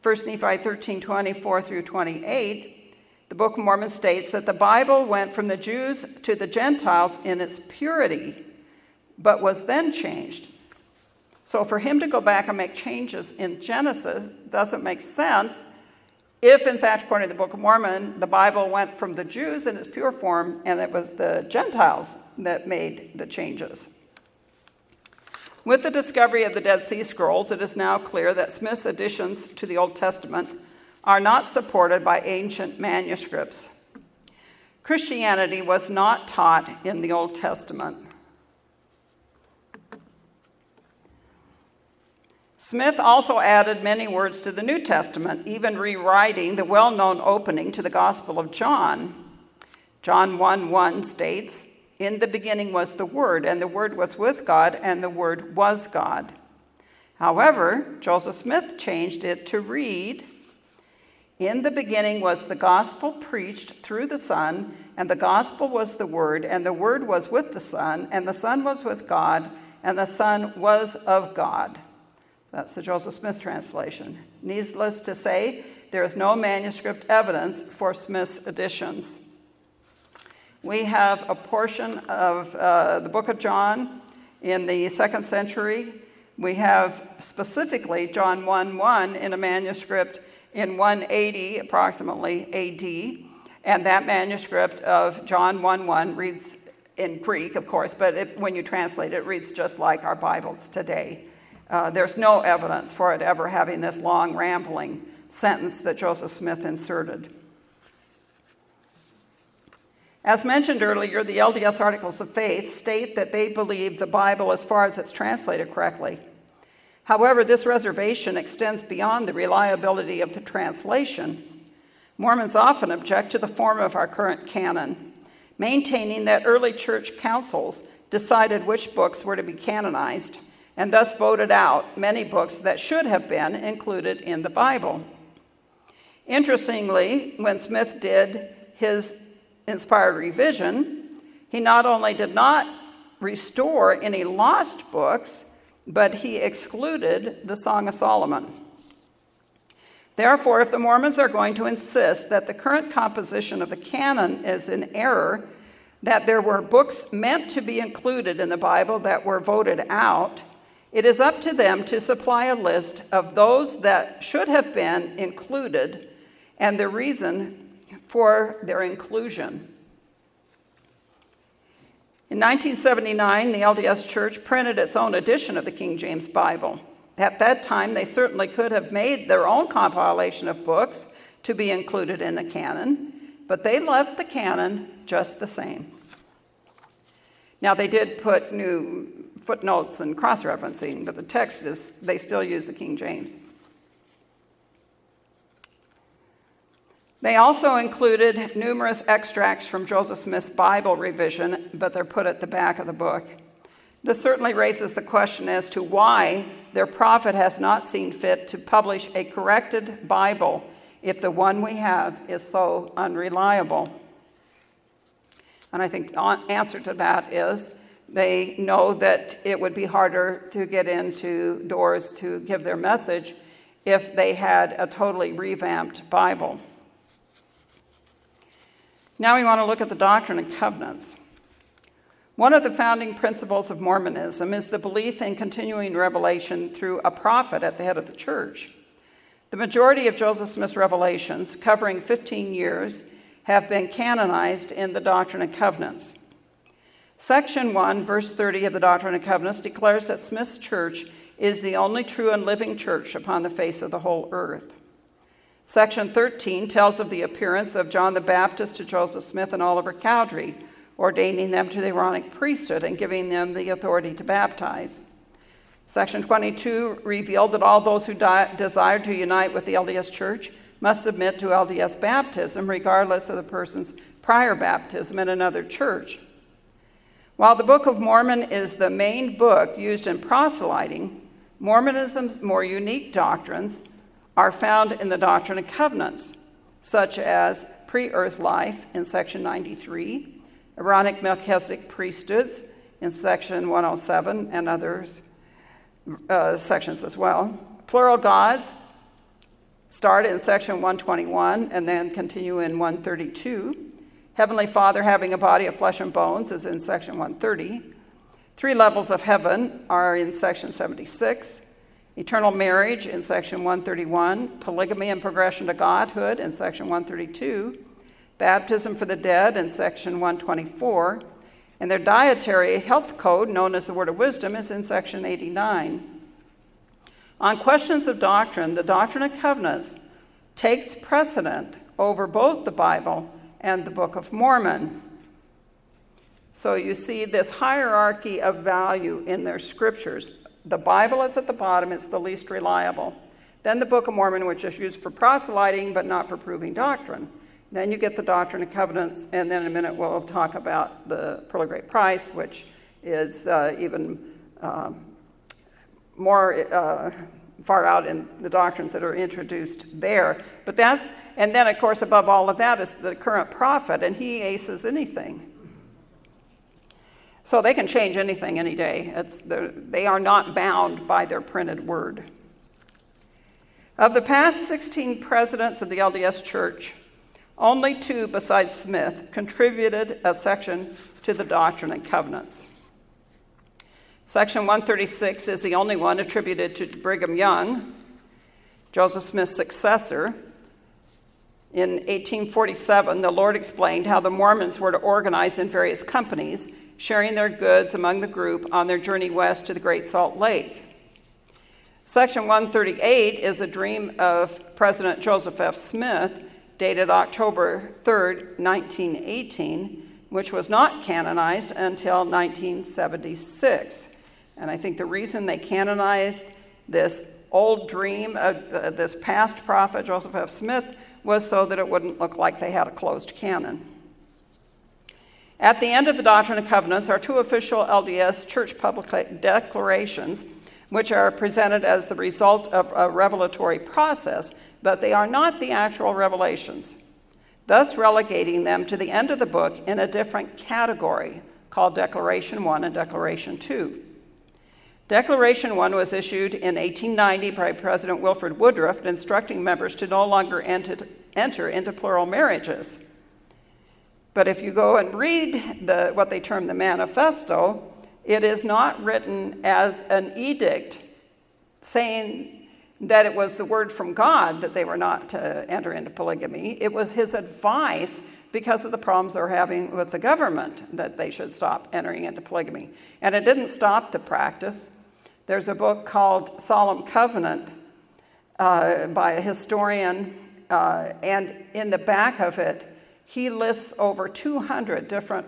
1 Nephi 13, 24 through 28, the Book of Mormon states that the Bible went from the Jews to the Gentiles in its purity, but was then changed. So for him to go back and make changes in Genesis doesn't make sense if, in fact, according to the Book of Mormon, the Bible went from the Jews in its pure form and it was the Gentiles that made the changes. With the discovery of the Dead Sea Scrolls, it is now clear that Smith's additions to the Old Testament are not supported by ancient manuscripts. Christianity was not taught in the Old Testament. Smith also added many words to the New Testament, even rewriting the well known opening to the Gospel of John. John 1 1 states, In the beginning was the Word, and the Word was with God, and the Word was God. However, Joseph Smith changed it to read, In the beginning was the gospel preached through the Son, and the gospel was the Word, and the Word was with the Son, and the Son was with God, and the Son was of God. That's the Joseph Smith translation. Needless to say, there is no manuscript evidence for Smith's additions. We have a portion of uh, the book of John in the second century. We have specifically John 1 1 in a manuscript in 180 approximately AD. And that manuscript of John 1 1 reads in Greek, of course, but it, when you translate it, it reads just like our Bibles today. Uh, there's no evidence for it ever having this long, rambling sentence that Joseph Smith inserted. As mentioned earlier, the LDS Articles of Faith state that they believe the Bible as far as it's translated correctly. However, this reservation extends beyond the reliability of the translation. Mormons often object to the form of our current canon, maintaining that early church councils decided which books were to be canonized and thus voted out many books that should have been included in the Bible. Interestingly, when Smith did his inspired revision, he not only did not restore any lost books, but he excluded the Song of Solomon. Therefore, if the Mormons are going to insist that the current composition of the canon is in error, that there were books meant to be included in the Bible that were voted out, it is up to them to supply a list of those that should have been included and the reason for their inclusion. In 1979, the LDS Church printed its own edition of the King James Bible. At that time, they certainly could have made their own compilation of books to be included in the canon, but they left the canon just the same. Now, they did put new footnotes and cross referencing, but the text is, they still use the King James. They also included numerous extracts from Joseph Smith's Bible revision, but they're put at the back of the book. This certainly raises the question as to why their prophet has not seen fit to publish a corrected Bible if the one we have is so unreliable. And I think the answer to that is they know that it would be harder to get into doors to give their message if they had a totally revamped Bible. Now we want to look at the Doctrine and Covenants. One of the founding principles of Mormonism is the belief in continuing revelation through a prophet at the head of the church. The majority of Joseph Smith's revelations, covering 15 years, have been canonized in the Doctrine and Covenants. Section 1, verse 30 of the Doctrine and Covenants declares that Smith's church is the only true and living church upon the face of the whole earth. Section 13 tells of the appearance of John the Baptist to Joseph Smith and Oliver Cowdery, ordaining them to the Aaronic priesthood and giving them the authority to baptize. Section 22 revealed that all those who desired to unite with the LDS Church must submit to LDS baptism, regardless of the person's prior baptism in another church. While the Book of Mormon is the main book used in proselyting, Mormonism's more unique doctrines are found in the Doctrine and Covenants, such as pre earth life in section 93, Aaronic Melchizedek priesthoods in section 107, and others uh, sections as well. Plural gods start in section 121 and then continue in 132. Heavenly Father having a body of flesh and bones is in section 130. Three levels of heaven are in section 76. Eternal marriage in section 131. Polygamy and progression to godhood in section 132. Baptism for the dead in section 124. And their dietary health code, known as the Word of Wisdom, is in section 89. On questions of doctrine, the Doctrine and Covenants takes precedent over both the Bible and the Book of Mormon. So you see this hierarchy of value in their scriptures. The Bible is at the bottom, it's the least reliable. Then the Book of Mormon, which is used for proselyting but not for proving doctrine. Then you get the Doctrine and Covenants, and then in a minute we'll talk about the Pearl of Great Price, which is uh, even um, more uh, far out in the doctrines that are introduced there. But that's, and then of course above all of that is the current prophet, and he aces anything. So they can change anything any day. they are not bound by their printed word. Of the past 16 presidents of the LDS Church, only two, besides Smith, contributed a section to the Doctrine and Covenants. Section 136 is the only one attributed to Brigham Young, Joseph Smith's successor. In 1847, the Lord explained how the Mormons were to organize in various companies, sharing their goods among the group on their journey west to the Great Salt Lake. Section 138 is a dream of President Joseph F. Smith, dated October 3, 1918, which was not canonized until 1976. And I think the reason they canonized this old dream of uh, this past prophet, Joseph F. Smith, was so that it wouldn't look like they had a closed canon. At the end of the Doctrine and Covenants are two official LDS church public declarations, which are presented as the result of a revelatory process, but they are not the actual revelations, thus relegating them to the end of the book in a different category called Declaration 1 and Declaration 2. Declaration 1 was issued in 1890 by President Wilford Woodruff instructing members to no longer enter, enter into plural marriages. But if you go and read the, what they term the manifesto, it is not written as an edict saying that it was the word from God that they were not to enter into polygamy. It was his advice because of the problems they're having with the government that they should stop entering into polygamy. And it didn't stop the practice. There's a book called Solemn Covenant uh, by a historian, uh, and in the back of it, he lists over 200 different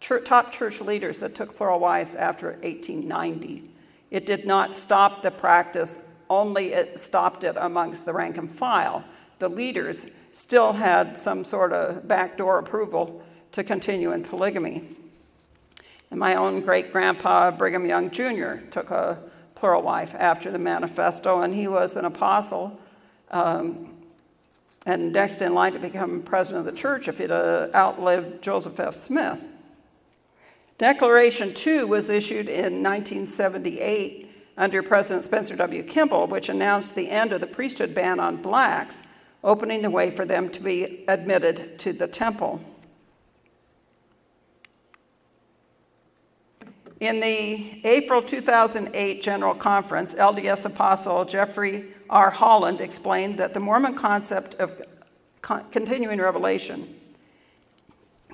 church, top church leaders that took plural wives after 1890. It did not stop the practice, only it stopped it amongst the rank and file. The leaders still had some sort of backdoor approval to continue in polygamy. And my own great grandpa, Brigham Young Jr., took a plural wife after the manifesto, and he was an apostle um, and next in line to become president of the church if he'd uh, outlived Joseph F. Smith. Declaration 2 was issued in 1978 under President Spencer W. Kimball, which announced the end of the priesthood ban on blacks, opening the way for them to be admitted to the temple. In the April 2008 General Conference, LDS Apostle Jeffrey R. Holland explained that the Mormon concept of continuing revelation,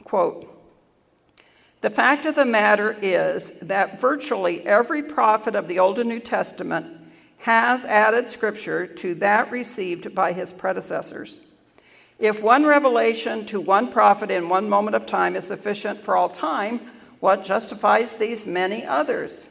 quote, the fact of the matter is that virtually every prophet of the Old and New Testament has added scripture to that received by his predecessors. If one revelation to one prophet in one moment of time is sufficient for all time, what justifies these many others?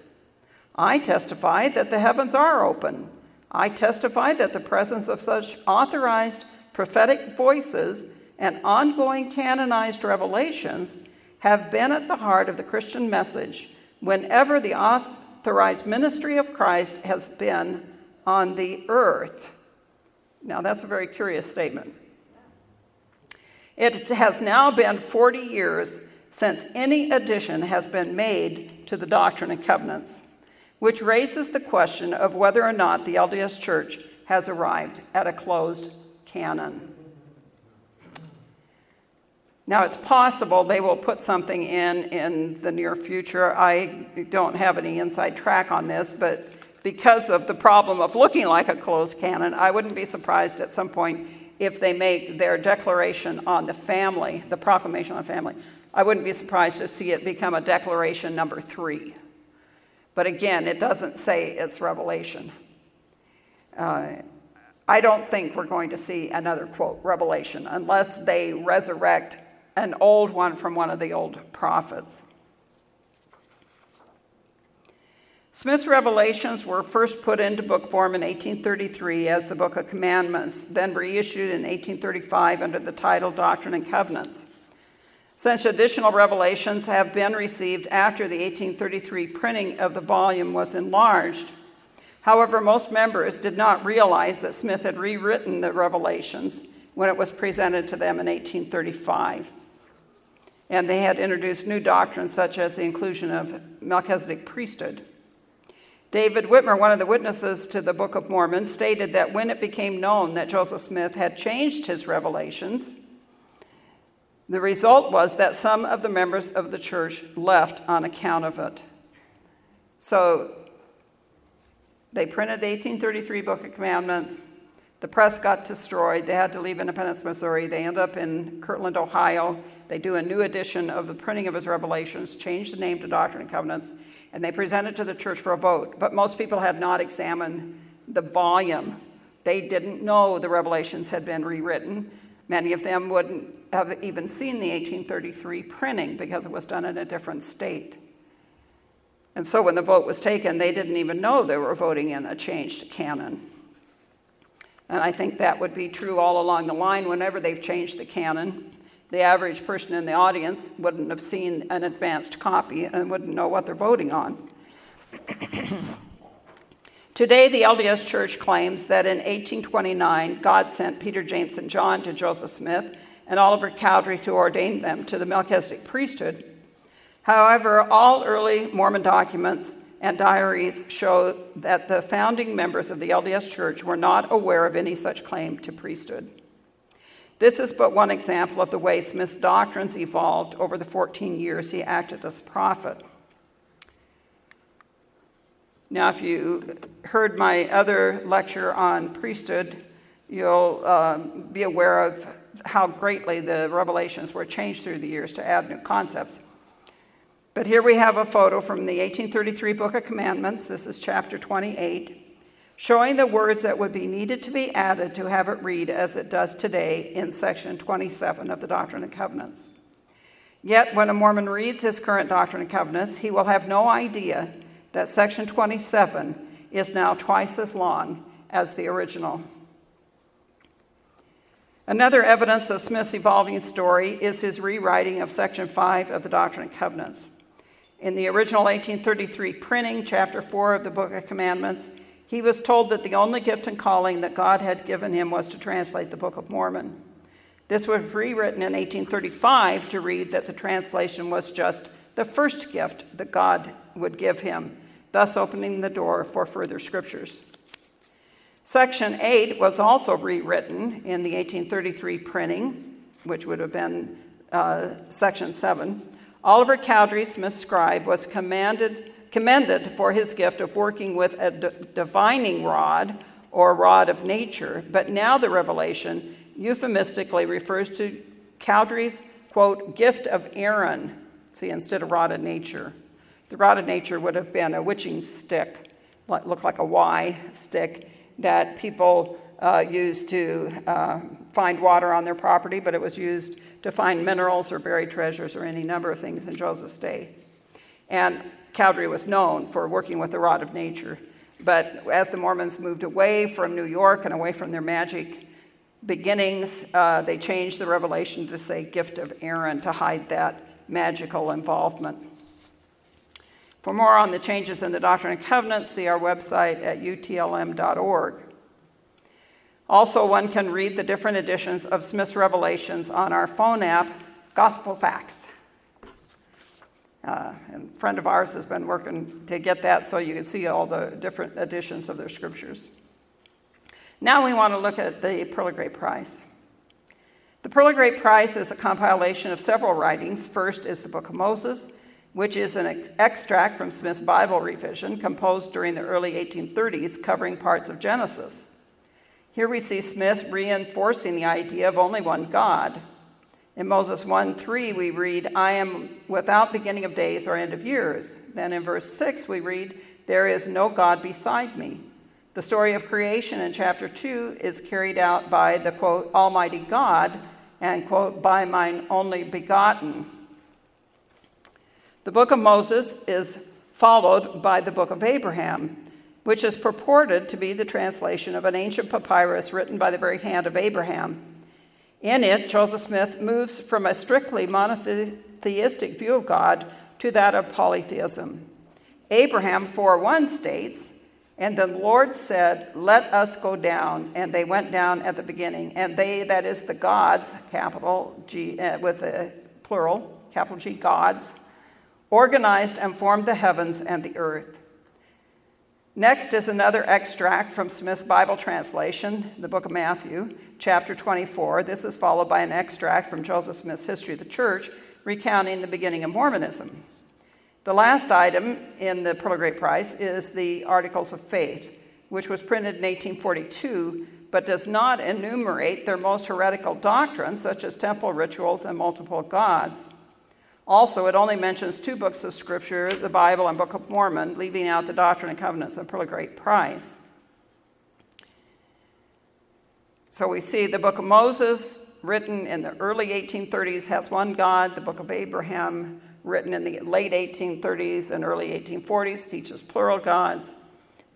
I testify that the heavens are open. I testify that the presence of such authorized prophetic voices and ongoing canonized revelations have been at the heart of the Christian message whenever the authorized ministry of Christ has been on the earth. Now, that's a very curious statement. It has now been 40 years since any addition has been made to the Doctrine and Covenants, which raises the question of whether or not the LDS Church has arrived at a closed canon. Now, it's possible they will put something in in the near future. I don't have any inside track on this, but because of the problem of looking like a closed canon, I wouldn't be surprised at some point if they make their declaration on the family, the proclamation on the family. I wouldn't be surprised to see it become a declaration number three. But again, it doesn't say it's revelation. Uh, I don't think we're going to see another quote, revelation, unless they resurrect an old one from one of the old prophets. Smith's revelations were first put into book form in 1833 as the Book of Commandments, then reissued in 1835 under the title Doctrine and Covenants. Since additional revelations have been received after the 1833 printing of the volume was enlarged, However, most members did not realize that Smith had rewritten the Revelations when it was presented to them in 1835. And they had introduced new doctrines such as the inclusion of Melchizedek priesthood. David Whitmer, one of the witnesses to the Book of Mormon, stated that when it became known that Joseph Smith had changed his revelations, the result was that some of the members of the church left on account of it. So they printed the 1833 Book of Commandments. The press got destroyed. They had to leave Independence, Missouri. They end up in Kirtland, Ohio. They do a new edition of the printing of his revelations, change the name to Doctrine and Covenants, and they present it to the church for a vote. But most people had not examined the volume. They didn't know the revelations had been rewritten. Many of them wouldn't have even seen the 1833 printing because it was done in a different state. And so when the vote was taken, they didn't even know they were voting in a changed canon. And I think that would be true all along the line whenever they've changed the canon. The average person in the audience wouldn't have seen an advanced copy and wouldn't know what they're voting on. Today, the LDS Church claims that in 1829, God sent Peter, James, and John to Joseph Smith and Oliver Cowdery to ordain them to the Melchizedek priesthood However, all early Mormon documents and diaries show that the founding members of the LDS Church were not aware of any such claim to priesthood. This is but one example of the way Smith's doctrines evolved over the 14 years he acted as prophet. Now, if you heard my other lecture on priesthood, you'll um, be aware of how greatly the revelations were changed through the years to add new concepts. But here we have a photo from the 1833 Book of Commandments. This is chapter 28, showing the words that would be needed to be added to have it read as it does today in section 27 of the Doctrine and Covenants. Yet, when a Mormon reads his current Doctrine and Covenants, he will have no idea that section 27 is now twice as long as the original. Another evidence of Smith's evolving story is his rewriting of section 5 of the Doctrine and Covenants. In the original 1833 printing, chapter 4 of the Book of Commandments, he was told that the only gift and calling that God had given him was to translate the Book of Mormon. This was rewritten in 1835 to read that the translation was just the first gift that God would give him, thus opening the door for further scriptures. Section 8 was also rewritten in the 1833 printing, which would have been uh, Section 7, Oliver Cowdery, Smith's scribe, was commanded, commended for his gift of working with a divining rod or rod of nature, but now the revelation euphemistically refers to Cowdery's, quote, gift of Aaron, see, instead of rod of nature. The rod of nature would have been a witching stick, looked like a Y stick, that people uh, used to uh, find water on their property, but it was used to find minerals or buried treasures or any number of things in Joseph's day. And Cowdery was known for working with the rod of nature. But as the Mormons moved away from New York and away from their magic beginnings, uh, they changed the revelation to say gift of Aaron to hide that magical involvement. For more on the changes in the Doctrine and Covenants, see our website at utlm.org. Also, one can read the different editions of Smith's Revelations on our phone app, Gospel Facts. Uh, and a friend of ours has been working to get that so you can see all the different editions of their scriptures. Now we want to look at the Pearl of Great Price. The Pearl of Great Price is a compilation of several writings. First is the Book of Moses, which is an extract from Smith's Bible revision composed during the early 1830s covering parts of Genesis. Here we see Smith reinforcing the idea of only one God. In Moses 1 3, we read, I am without beginning of days or end of years. Then in verse 6, we read, There is no God beside me. The story of creation in chapter 2 is carried out by the quote, Almighty God, and quote, by mine only begotten. The book of Moses is followed by the book of Abraham, which is purported to be the translation of an ancient papyrus written by the very hand of Abraham. In it, Joseph Smith moves from a strictly monotheistic view of God to that of polytheism. Abraham 4:1 states, and the Lord said, Let us go down. And they went down at the beginning. And they, that is the gods, capital G, uh, with a plural, capital G, gods, organized and formed the heavens and the earth. Next is another extract from Smith's Bible translation, the book of Matthew, chapter 24. This is followed by an extract from Joseph Smith's History of the Church, recounting the beginning of Mormonism. The last item in the Pearl of Great Price is the Articles of Faith, which was printed in 1842, but does not enumerate their most heretical doctrines, such as temple rituals and multiple gods. Also, it only mentions two books of Scripture, the Bible and Book of Mormon, leaving out the Doctrine and Covenants and Pearl of Great Price. So we see the Book of Moses, written in the early 1830s, has one God. The Book of Abraham, written in the late 1830s and early 1840s, teaches plural gods.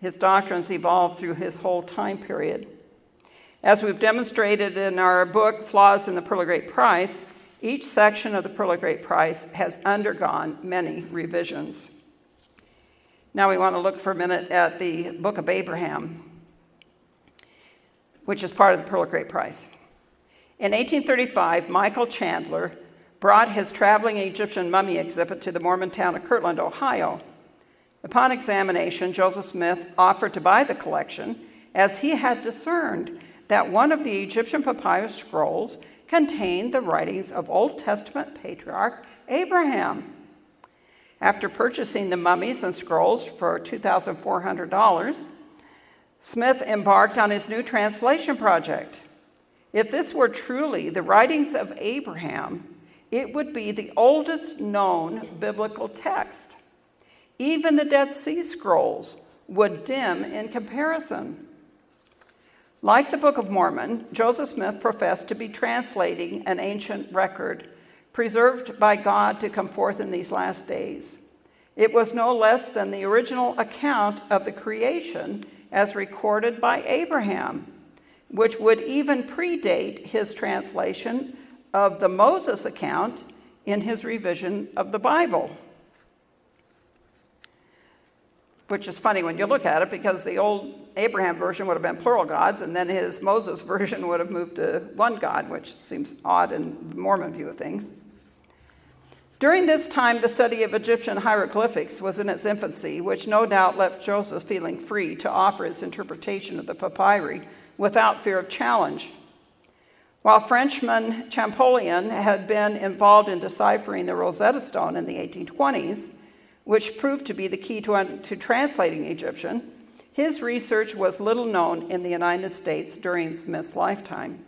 His doctrines evolved through his whole time period. As we've demonstrated in our book, Flaws in the Pearl of Great Price, each section of the Pearl of Great Price has undergone many revisions. Now we want to look for a minute at the Book of Abraham, which is part of the Pearl of Great Price. In 1835, Michael Chandler brought his traveling Egyptian mummy exhibit to the Mormon town of Kirtland, Ohio. Upon examination, Joseph Smith offered to buy the collection as he had discerned that one of the Egyptian papyrus scrolls contained the writings of Old Testament patriarch Abraham. After purchasing the mummies and scrolls for $2,400, Smith embarked on his new translation project. If this were truly the writings of Abraham, it would be the oldest known biblical text. Even the Dead Sea Scrolls would dim in comparison. Like the Book of Mormon, Joseph Smith professed to be translating an ancient record preserved by God to come forth in these last days. It was no less than the original account of the creation as recorded by Abraham, which would even predate his translation of the Moses account in his revision of the Bible which is funny when you look at it because the old Abraham version would have been plural gods, and then his Moses version would have moved to one God, which seems odd in the Mormon view of things. During this time, the study of Egyptian hieroglyphics was in its infancy, which no doubt left Joseph feeling free to offer his interpretation of the papyri without fear of challenge. While Frenchman Champollion had been involved in deciphering the Rosetta Stone in the 1820s, which proved to be the key to, to translating Egyptian, his research was little known in the United States during Smith's lifetime.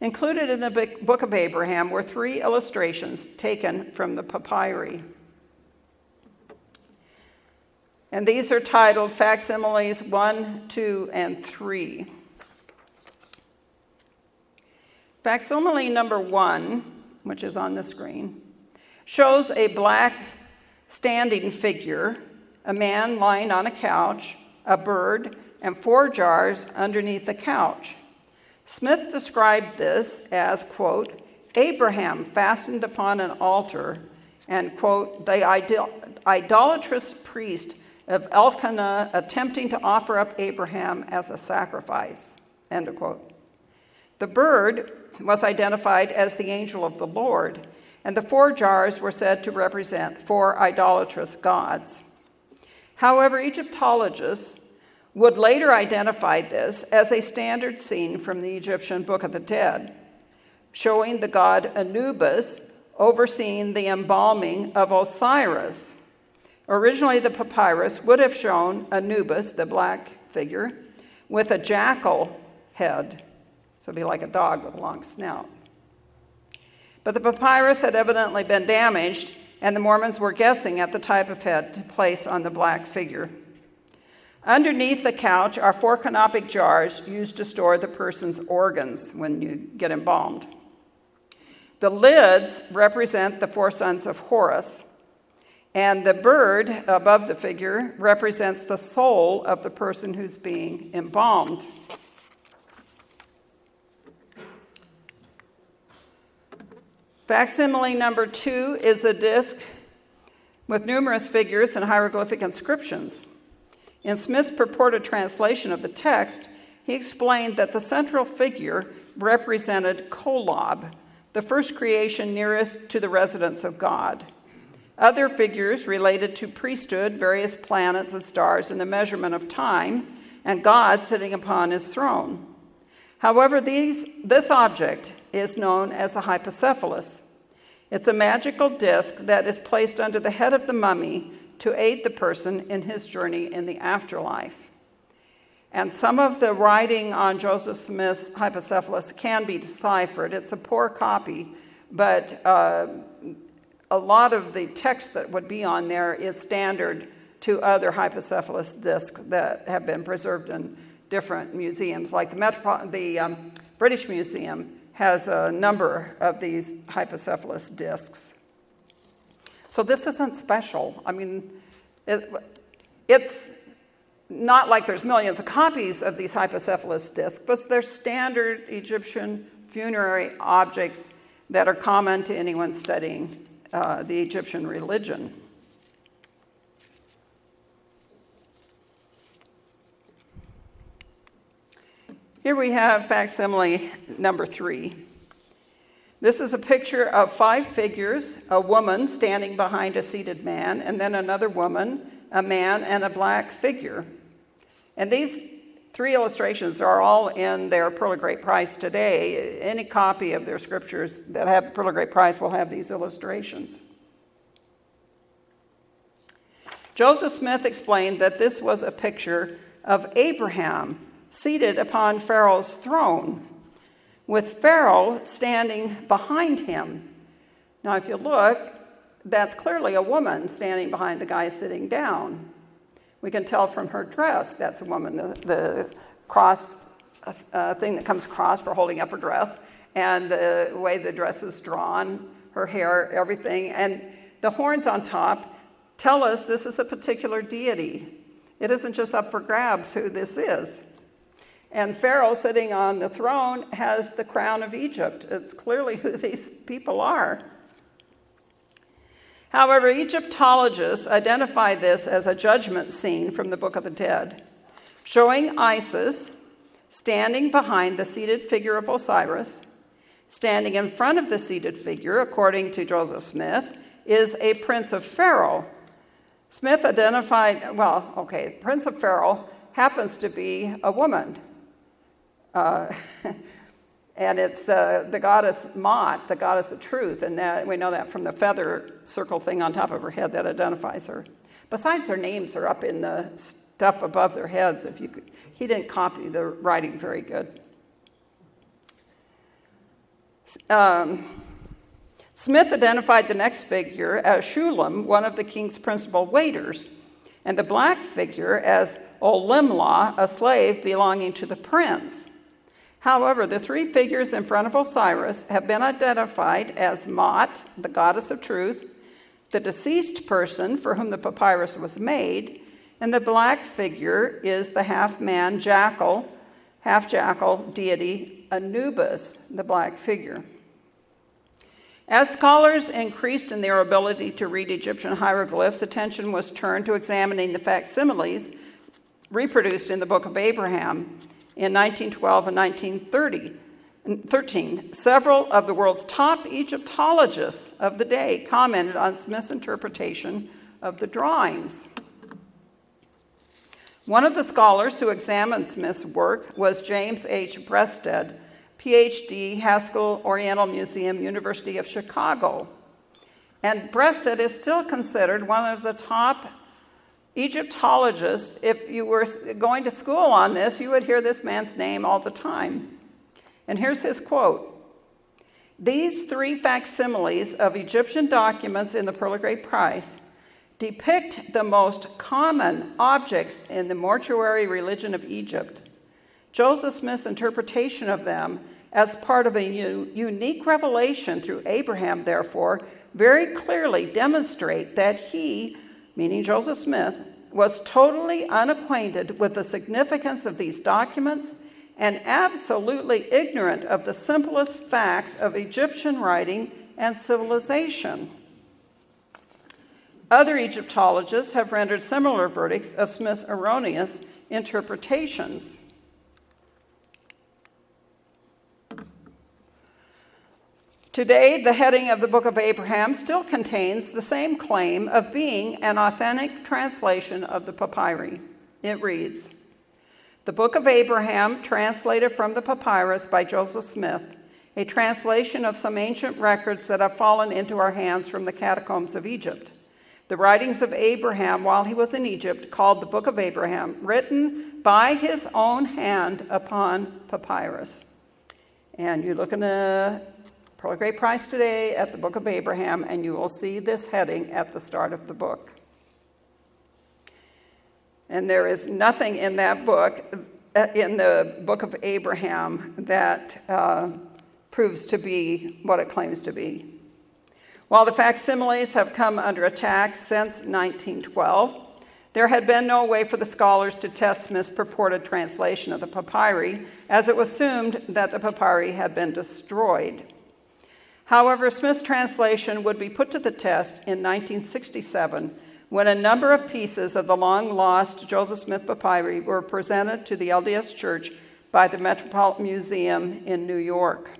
Included in the Book of Abraham were three illustrations taken from the papyri. And these are titled Facsimiles 1, 2, and 3. Facsimile number 1, which is on the screen, shows a black standing figure, a man lying on a couch, a bird, and four jars underneath the couch. Smith described this as, quote, Abraham fastened upon an altar, and, quote, the idol- idolatrous priest of Elkenah attempting to offer up Abraham as a sacrifice, end of quote. The bird was identified as the angel of the Lord, and the four jars were said to represent four idolatrous gods. However, Egyptologists would later identify this as a standard scene from the Egyptian Book of the Dead, showing the god Anubis overseeing the embalming of Osiris. Originally, the papyrus would have shown Anubis, the black figure, with a jackal head. So it'd be like a dog with a long snout. But the papyrus had evidently been damaged, and the Mormons were guessing at the type of head to place on the black figure. Underneath the couch are four canopic jars used to store the person's organs when you get embalmed. The lids represent the four sons of Horus, and the bird above the figure represents the soul of the person who's being embalmed. Facsimile number two is a disc with numerous figures and hieroglyphic inscriptions. In Smith's purported translation of the text, he explained that the central figure represented Kolob, the first creation nearest to the residence of God. Other figures related to priesthood, various planets and stars, and the measurement of time, and God sitting upon his throne. However, these, this object is known as a hypocephalus. It's a magical disc that is placed under the head of the mummy to aid the person in his journey in the afterlife. And some of the writing on Joseph Smith's hypocephalus can be deciphered. It's a poor copy, but uh, a lot of the text that would be on there is standard to other hypocephalus discs that have been preserved in different museums, like the, Metropol- the um, British Museum has a number of these hypocephalus discs. So this isn't special. I mean, it, it's not like there's millions of copies of these hypocephalus discs, but they're standard Egyptian funerary objects that are common to anyone studying uh, the Egyptian religion. Here we have facsimile number three. This is a picture of five figures a woman standing behind a seated man, and then another woman, a man, and a black figure. And these three illustrations are all in their Pearl of Great Price today. Any copy of their scriptures that have the Pearl of Great Price will have these illustrations. Joseph Smith explained that this was a picture of Abraham seated upon Pharaoh's throne, with Pharaoh standing behind him. Now, if you look, that's clearly a woman standing behind the guy sitting down. We can tell from her dress that's a woman, the, the cross uh, thing that comes across for holding up her dress, and the way the dress is drawn, her hair, everything. And the horns on top tell us this is a particular deity. It isn't just up for grabs who this is. And Pharaoh sitting on the throne has the crown of Egypt. It's clearly who these people are. However, Egyptologists identify this as a judgment scene from the Book of the Dead, showing Isis standing behind the seated figure of Osiris. Standing in front of the seated figure, according to Joseph Smith, is a prince of Pharaoh. Smith identified, well, okay, prince of Pharaoh happens to be a woman. Uh, and it's uh, the goddess Maat, the goddess of truth, and that, we know that from the feather circle thing on top of her head that identifies her. Besides, their names are up in the stuff above their heads. If you could, he didn't copy the writing very good. Um, Smith identified the next figure as Shulem, one of the king's principal waiters, and the black figure as Olimlah, a slave belonging to the prince. However, the three figures in front of Osiris have been identified as Maat, the goddess of truth, the deceased person for whom the papyrus was made, and the black figure is the half man jackal, half jackal deity Anubis, the black figure. As scholars increased in their ability to read Egyptian hieroglyphs, attention was turned to examining the facsimiles reproduced in the Book of Abraham in 1912 and 1913. Several of the world's top Egyptologists of the day commented on Smith's interpretation of the drawings. One of the scholars who examined Smith's work was James H. Breasted, PhD, Haskell Oriental Museum, University of Chicago. And Breasted is still considered one of the top Egyptologists, if you were going to school on this, you would hear this man's name all the time. And here's his quote These three facsimiles of Egyptian documents in the Pearl of Great Price depict the most common objects in the mortuary religion of Egypt. Joseph Smith's interpretation of them as part of a unique revelation through Abraham, therefore, very clearly demonstrate that he, meaning Joseph Smith, was totally unacquainted with the significance of these documents and absolutely ignorant of the simplest facts of Egyptian writing and civilization. Other Egyptologists have rendered similar verdicts of Smith's erroneous interpretations. Today, the heading of the Book of Abraham still contains the same claim of being an authentic translation of the papyri. It reads The Book of Abraham, translated from the papyrus by Joseph Smith, a translation of some ancient records that have fallen into our hands from the catacombs of Egypt. The writings of Abraham while he was in Egypt, called the Book of Abraham, written by his own hand upon papyrus. And you look in the Great Price today at the Book of Abraham, and you will see this heading at the start of the book. And there is nothing in that book, uh, in the Book of Abraham, that uh, proves to be what it claims to be. While the facsimiles have come under attack since 1912, there had been no way for the scholars to test Smith's purported translation of the papyri, as it was assumed that the papyri had been destroyed. However, Smith's translation would be put to the test in 1967 when a number of pieces of the long lost Joseph Smith papyri were presented to the LDS Church by the Metropolitan Museum in New York.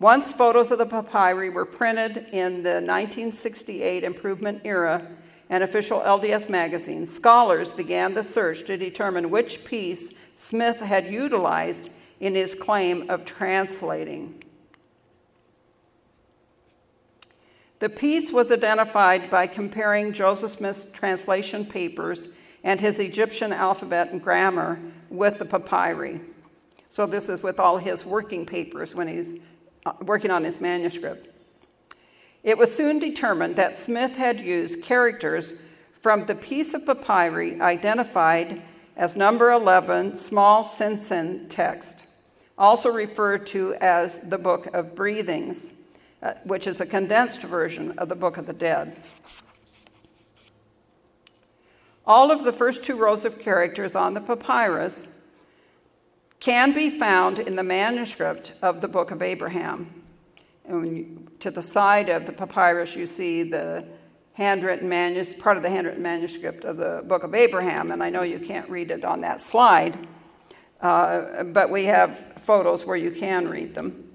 Once photos of the papyri were printed in the 1968 Improvement Era and official LDS magazine, scholars began the search to determine which piece Smith had utilized in his claim of translating. The piece was identified by comparing Joseph Smith's translation papers and his Egyptian alphabet and grammar with the papyri. So, this is with all his working papers when he's uh, working on his manuscript. It was soon determined that Smith had used characters from the piece of papyri identified as number 11, small Sensen text, also referred to as the Book of Breathings uh, which is a condensed version of the Book of the Dead. All of the first two rows of characters on the papyrus can be found in the manuscript of the Book of Abraham. And you, to the side of the papyrus, you see the handwritten manuscript, part of the handwritten manuscript of the Book of Abraham, and I know you can't read it on that slide, uh, but we have photos where you can read them.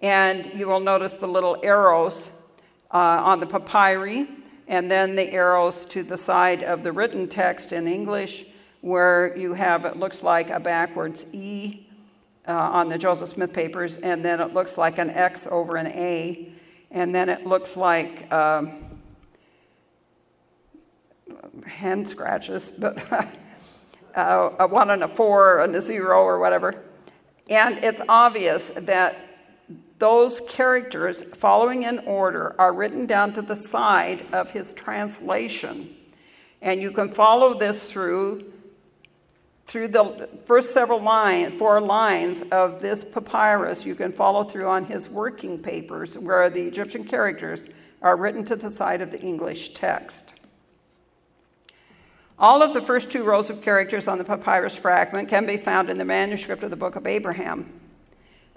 And you will notice the little arrows uh, on the papyri, and then the arrows to the side of the written text in English, where you have, it looks like a backwards E uh, on the Joseph Smith papers, and then it looks like an X over an A, and then it looks like um, hand scratches, but uh, a one and a four and a zero or whatever. And it's obvious that those characters, following in order, are written down to the side of his translation. And you can follow this through through the first several lines, four lines of this papyrus, you can follow through on his working papers where the Egyptian characters are written to the side of the English text. All of the first two rows of characters on the papyrus fragment can be found in the manuscript of the Book of Abraham.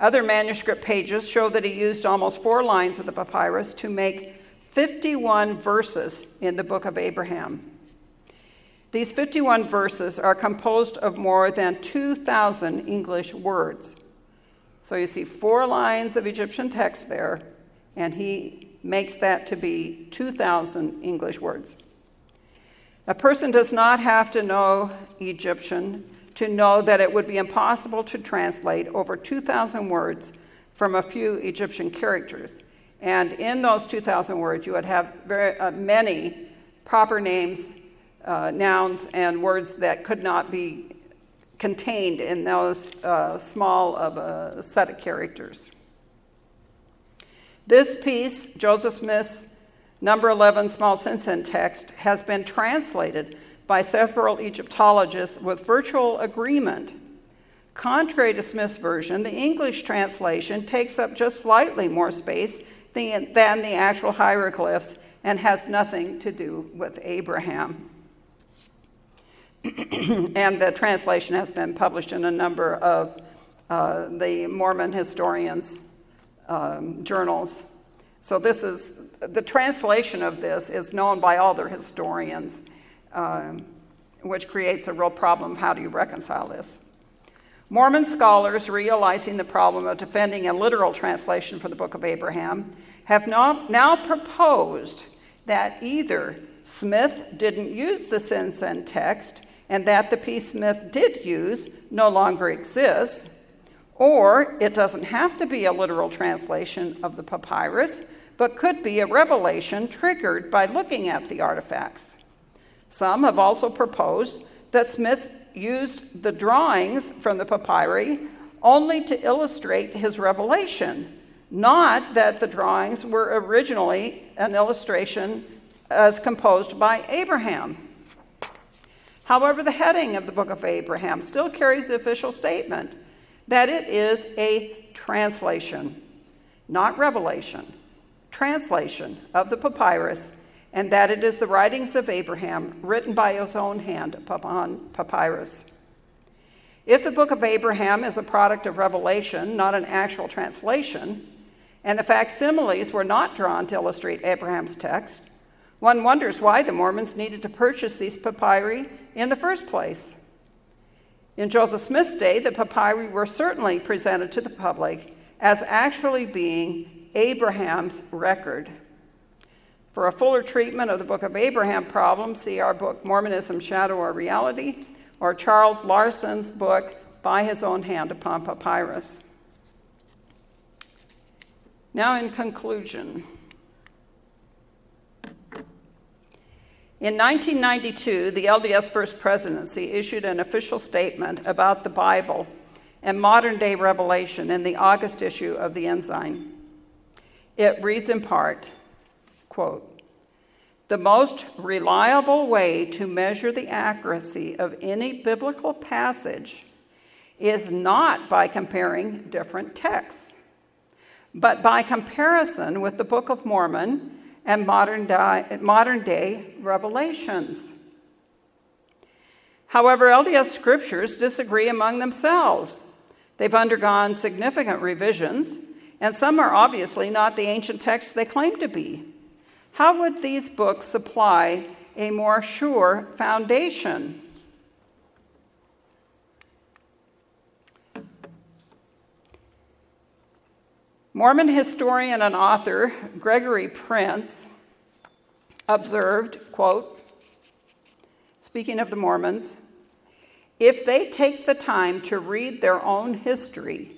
Other manuscript pages show that he used almost four lines of the papyrus to make 51 verses in the book of Abraham. These 51 verses are composed of more than 2,000 English words. So you see four lines of Egyptian text there, and he makes that to be 2,000 English words. A person does not have to know Egyptian to know that it would be impossible to translate over 2,000 words from a few Egyptian characters. And in those 2,000 words, you would have very uh, many proper names uh, nouns and words that could not be contained in those uh, small of a set of characters. This piece, Joseph Smith's number 11 small Sensen text, has been translated by several Egyptologists with virtual agreement. Contrary to Smith's version, the English translation takes up just slightly more space than the actual hieroglyphs and has nothing to do with Abraham. and the translation has been published in a number of uh, the Mormon historians' um, journals. So this is the translation of this is known by all their historians, um, which creates a real problem. How do you reconcile this? Mormon scholars, realizing the problem of defending a literal translation for the Book of Abraham, have now, proposed that either Smith didn't use the Sensen text and that the piece Smith did use no longer exists, or it doesn't have to be a literal translation of the papyrus, but could be a revelation triggered by looking at the artifacts. Some have also proposed that Smith used the drawings from the papyri only to illustrate his revelation, not that the drawings were originally an illustration as composed by Abraham. However, the heading of the book of Abraham still carries the official statement that it is a translation, not revelation, translation of the papyrus, and that it is the writings of Abraham written by his own hand upon papyrus. If the book of Abraham is a product of revelation, not an actual translation, and the facsimiles were not drawn to illustrate Abraham's text, one wonders why the Mormons needed to purchase these papyri in the first place. In Joseph Smith's day, the papyri were certainly presented to the public as actually being Abraham's record. For a fuller treatment of the Book of Abraham problem, see our book Mormonism, Shadow or Reality, or Charles Larson's book By His Own Hand Upon Papyrus. Now, in conclusion, In 1992, the LDS First Presidency issued an official statement about the Bible and modern day revelation in the August issue of the Ensign. It reads in part, quote, the most reliable way to measure the accuracy of any biblical passage is not by comparing different texts, but by comparison with the Book of Mormon and modern day, modern day revelations. However, LDS scriptures disagree among themselves. They've undergone significant revisions, and some are obviously not the ancient texts they claim to be. How would these books supply a more sure foundation? Mormon historian and author Gregory Prince observed, quote, speaking of the Mormons, if they take the time to read their own history,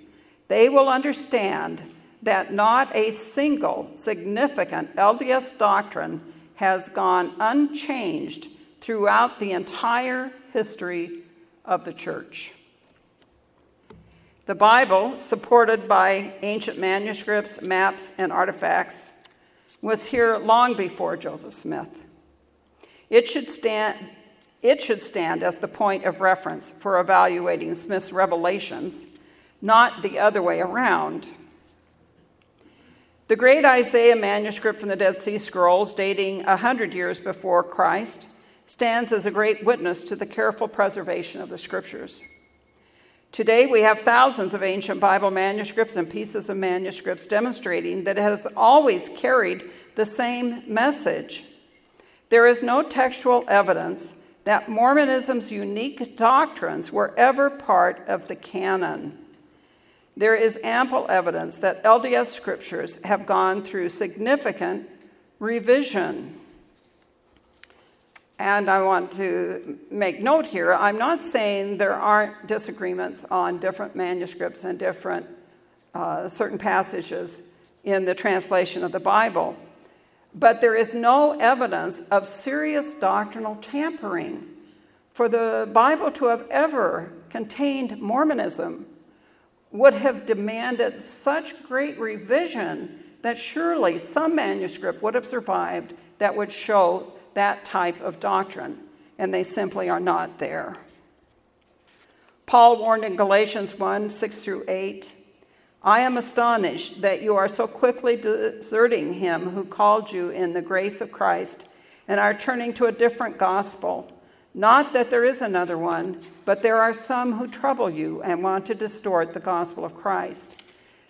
they will understand that not a single significant LDS doctrine has gone unchanged throughout the entire history of the church. The Bible, supported by ancient manuscripts, maps, and artifacts, was here long before Joseph Smith. It should stand, it should stand as the point of reference for evaluating Smith's revelations, not the other way around. The great Isaiah manuscript from the Dead Sea Scrolls, dating 100 years before Christ, stands as a great witness to the careful preservation of the scriptures. Today, we have thousands of ancient Bible manuscripts and pieces of manuscripts demonstrating that it has always carried the same message. There is no textual evidence that Mormonism's unique doctrines were ever part of the canon. There is ample evidence that LDS scriptures have gone through significant revision. And I want to make note here, I'm not saying there aren't disagreements on different manuscripts and different uh, certain passages in the translation of the Bible. but there is no evidence of serious doctrinal tampering. For the Bible to have ever contained Mormonism would have demanded such great revision that surely some manuscript would have survived that would show that type of doctrine, and they simply are not there. Paul warned in Galatians 1 6 through 8 I am astonished that you are so quickly deserting him who called you in the grace of Christ and are turning to a different gospel. Not that there is another one, but there are some who trouble you and want to distort the gospel of Christ.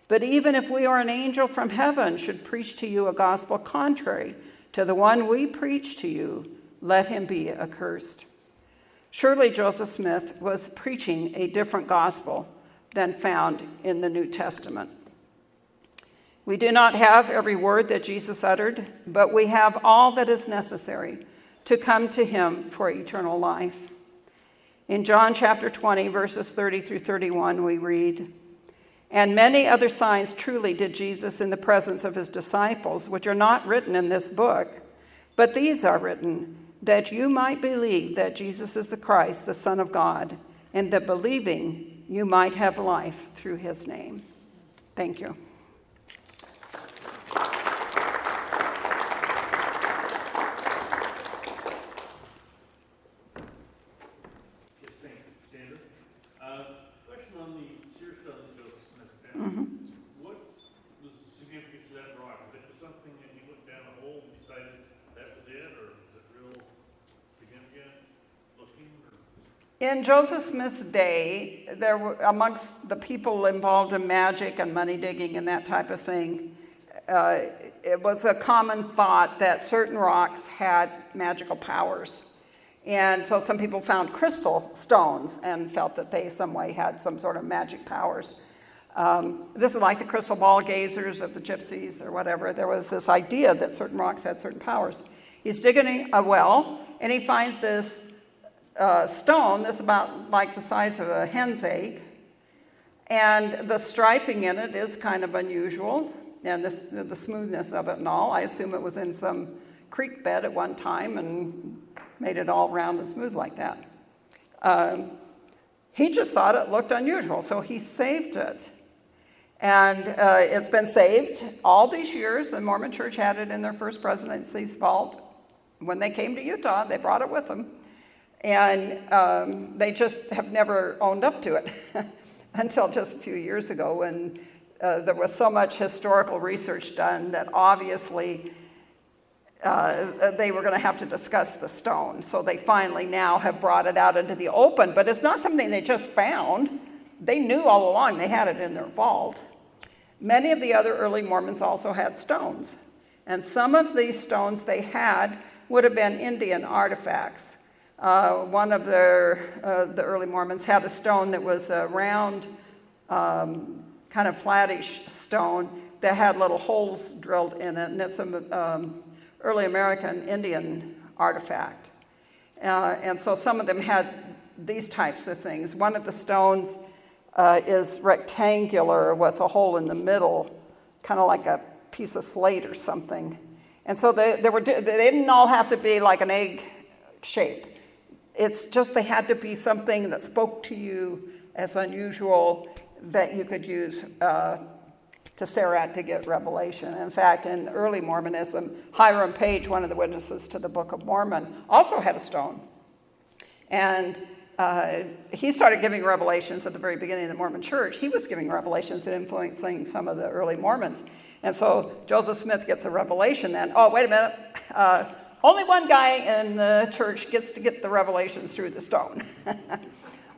But even if we or an angel from heaven should preach to you a gospel contrary to the one we preach to you, let him be accursed. Surely Joseph Smith was preaching a different gospel than found in the New Testament. We do not have every word that Jesus uttered, but we have all that is necessary to come to him for eternal life. In John chapter 20, verses 30 through 31, we read, And many other signs truly did Jesus in the presence of his disciples, which are not written in this book, but these are written that you might believe that Jesus is the Christ, the Son of God, and that believing you might have life through his name. Thank you. In Joseph Smith's day, there were amongst the people involved in magic and money digging and that type of thing, uh, it was a common thought that certain rocks had magical powers. And so some people found crystal stones and felt that they some way had some sort of magic powers. Um, this is like the crystal ball gazers of the gypsies or whatever. There was this idea that certain rocks had certain powers. He's digging a well and he finds this uh, stone that's about like the size of a hen's egg. And the striping in it is kind of unusual, and this, the smoothness of it and all. I assume it was in some creek bed at one time and made it all round and smooth like that. Um, he just thought it looked unusual, so he saved it. And uh, it's been saved all these years. The Mormon Church had it in their first presidency's vault. When they came to Utah, they brought it with them. And um, they just have never owned up to it until just a few years ago when uh, there was so much historical research done that obviously uh, they were going to have to discuss the stone. So they finally now have brought it out into the open, but it's not something they just found. They knew all along they had it in their vault. Many of the other early Mormons also had stones. And some of these stones they had would have been Indian artifacts. Uh, one of their, uh, the early Mormons had a stone that was a round, um, kind of flattish stone that had little holes drilled in it, and it's an um, early American Indian artifact. Uh, and so some of them had these types of things. One of the stones uh, is rectangular with a hole in the middle, kind of like a piece of slate or something. And so they, they, were, they didn't all have to be like an egg shape. It's just they had to be something that spoke to you as unusual that you could use uh, to stare at to get revelation. In fact, in early Mormonism, Hiram Page, one of the witnesses to the Book of Mormon, also had a stone. And uh, he started giving revelations at the very beginning of the Mormon church. He was giving revelations and influencing some of the early Mormons. And so Joseph Smith gets a revelation then. Oh, wait a minute. Uh, only one guy in the church gets to get the revelations through the stone.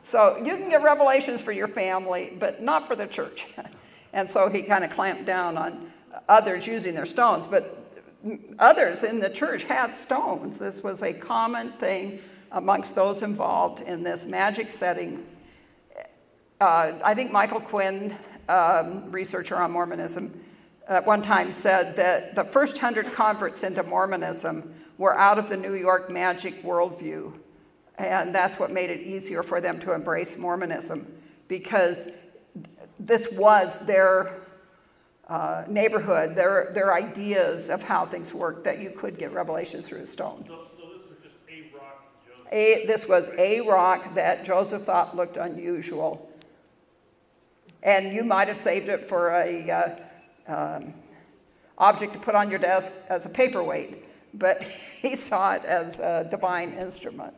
so you can get revelations for your family, but not for the church. and so he kind of clamped down on others using their stones. But others in the church had stones. This was a common thing amongst those involved in this magic setting. Uh, I think Michael Quinn, um, researcher on Mormonism, at one time said that the first hundred converts into Mormonism were out of the New York magic worldview. And that's what made it easier for them to embrace Mormonism because this was their uh, neighborhood, their, their ideas of how things worked, that you could get revelation through a stone. So, so this was just a rock, A, this was a rock that Joseph thought looked unusual. And you might have saved it for a uh, um, object to put on your desk as a paperweight, but he saw it as a divine instrument,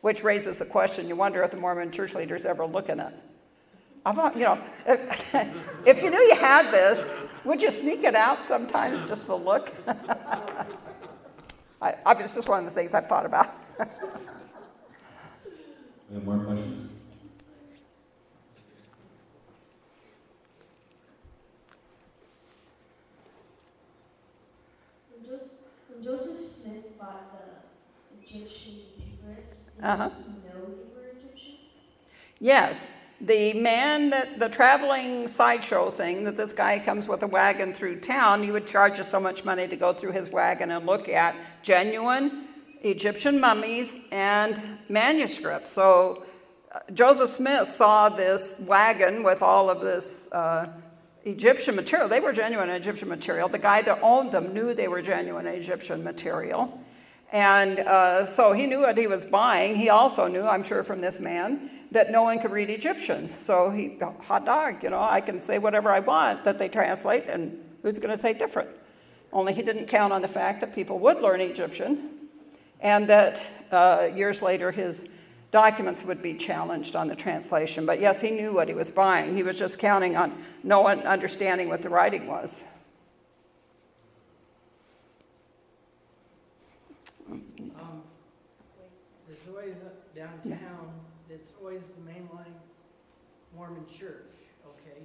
which raises the question, you wonder if the Mormon church leaders ever look in it. I thought, you know, if, if you knew you had this, would you sneak it out sometimes just to look? I, I, it's just one of the things I've thought about. More questions? When Joseph, when Joseph Smith bought the Egyptian papyrus, did Uh-huh. know they were Egyptian? Yes, the man that the traveling sideshow thing that this guy comes with a wagon through town, he would charge us so much money to go through his wagon and look at genuine Egyptian mummies and manuscripts. So uh, Joseph Smith saw this wagon with all of this uh, Egyptian material. They were genuine Egyptian material. The guy that owned them knew they were genuine Egyptian material. And uh, so he knew what he was buying. He also knew, I'm sure from this man, that no one could read Egyptian. So he, hot dog, you know, I can say whatever I want that they translate, and who's going to say different? Only he didn't count on the fact that people would learn Egyptian, and that uh, years later his documents would be challenged on the translation. But yes, he knew what he was buying. He was just counting on no one understanding what the writing was. Um, There's always downtown, it's always the mainline Mormon church, okay?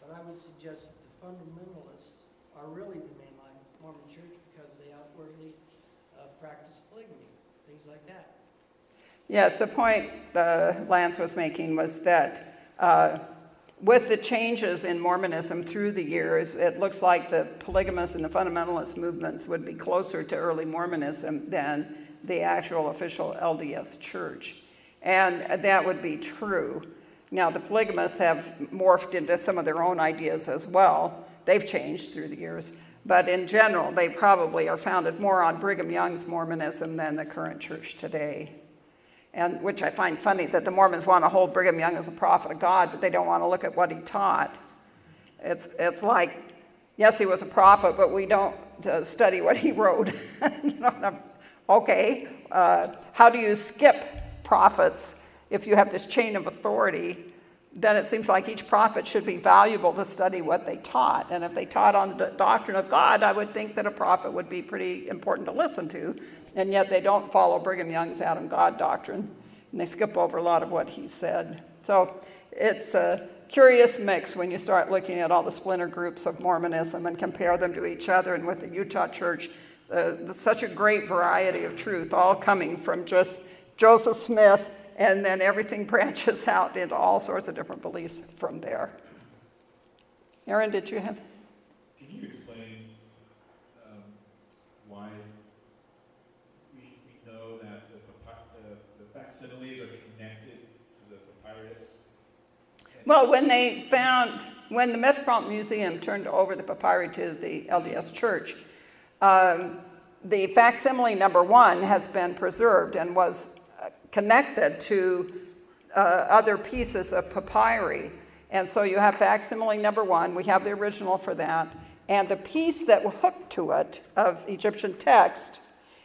But I would suggest that the fundamentalists are really the mainline Mormon church because they outwardly uh, practice polygamy, things like that. Yes, the point uh, Lance was making was that uh, with the changes in Mormonism through the years, it looks like the polygamous and the fundamentalist movements would be closer to early Mormonism than the actual official LDS church. And that would be true. Now, the polygamists have morphed into some of their own ideas as well. They've changed through the years. But in general, they probably are founded more on Brigham Young's Mormonism than the current church today and which I find funny that the Mormons want to hold Brigham Young as a prophet of God, but they don't want to look at what he taught. It's, it's like, yes, he was a prophet, but we don't uh, study what he wrote. you know, okay, uh, how do you skip prophets if you have this chain of authority? Then it seems like each prophet should be valuable to study what they taught. And if they taught on the doctrine of God, I would think that a prophet would be pretty important to listen to and yet they don't follow Brigham Young's Adam God doctrine, and they skip over a lot of what he said. So it's a curious mix when you start looking at all the splinter groups of Mormonism and compare them to each other, and with the Utah Church, uh, such a great variety of truth, all coming from just Joseph Smith, and then everything branches out into all sorts of different beliefs from there. Aaron, did you have? Can you explain um, why we, we know that the, papi- the, the facsimiles are connected to the papyrus? Well, when they found, when the Metropolitan Museum turned over the papyri to the LDS Church, um, the facsimile number one has been preserved and was uh, connected to uh, other pieces of papyri. And so you have facsimile number one, we have the original for that, and the piece that hooked to it of Egyptian text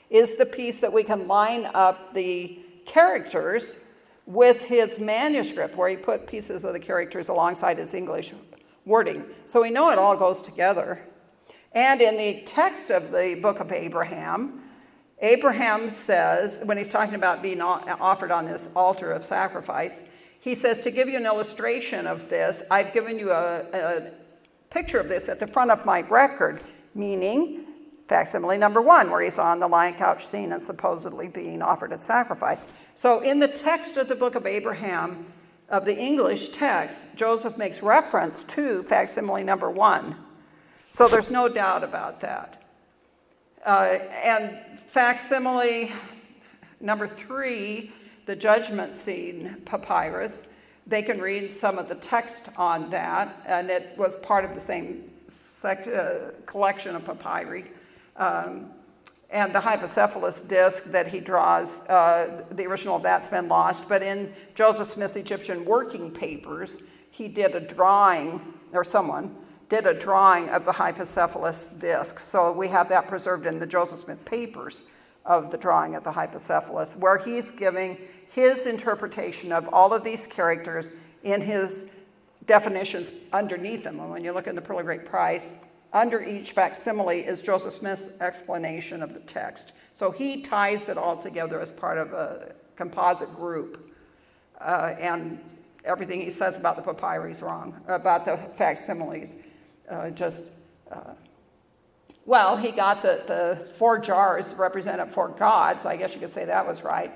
is the piece that we can line up the characters with his manuscript, where he put pieces of the characters alongside his English wording. So we know it all goes together. And in the text of the book of Abraham, Abraham says, when he's talking about being offered on this altar of sacrifice, he says, To give you an illustration of this, I've given you a, a picture of this at the front of my record, meaning facsimile number one, where he's on the lion couch scene and supposedly being offered as sacrifice. So in the text of the book of Abraham, of the English text, Joseph makes reference to facsimile number one. So there's no doubt about that. Uh, and facsimile number three, the judgment scene papyrus, they can read some of the text on that, and it was part of the same uh, collection of papyri. Um, and the hypocephalus disc that he draws, uh, the original of that's been lost. But in Joseph Smith's Egyptian working papers, he did a drawing, or someone did a drawing of the hypocephalus disc. So we have that preserved in the Joseph Smith papers of the drawing of the hypocephalus, where he's giving his interpretation of all of these characters in his definitions underneath them. And when you look in the Pearl of Great Price, under each facsimile is Joseph Smith's explanation of the text. So he ties it all together as part of a composite group. Uh, and everything he says about the papyri is wrong, about the facsimiles. Uh, just, uh, well, he got the, the four jars represented four gods. I guess you could say that was right.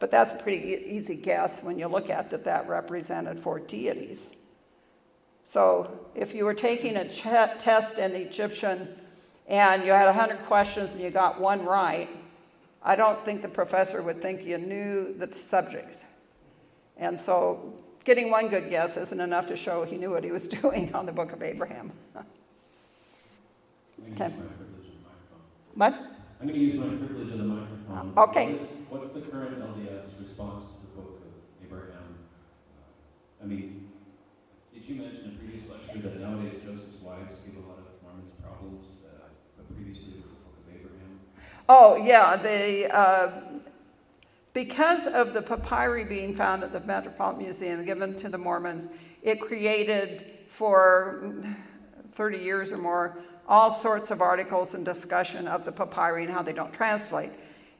But that's a pretty e- easy guess when you look at that that represented four deities. So if you were taking a test in Egyptian and you had 100 questions and you got one right, I don't think the professor would think you knew the subject. And so getting one good guess isn't enough to show he knew what he was doing on the book of Abraham. Okay. gonna use my privilege of the microphone. What? I'm gonna use my privilege of the microphone. Okay. What is- What's the current LDS response to the book of Abraham? Uh, I mean, you mention in a previous lecture that nowadays Joseph's wives give a lot of Mormons problems, uh, but previously it was the book of Abraham? Oh, yeah, the, uh, because of the papyri being found at the Metropolitan Museum given to the Mormons, it created for 30 years or more all sorts of articles and discussion of the papyri and how they don't translate.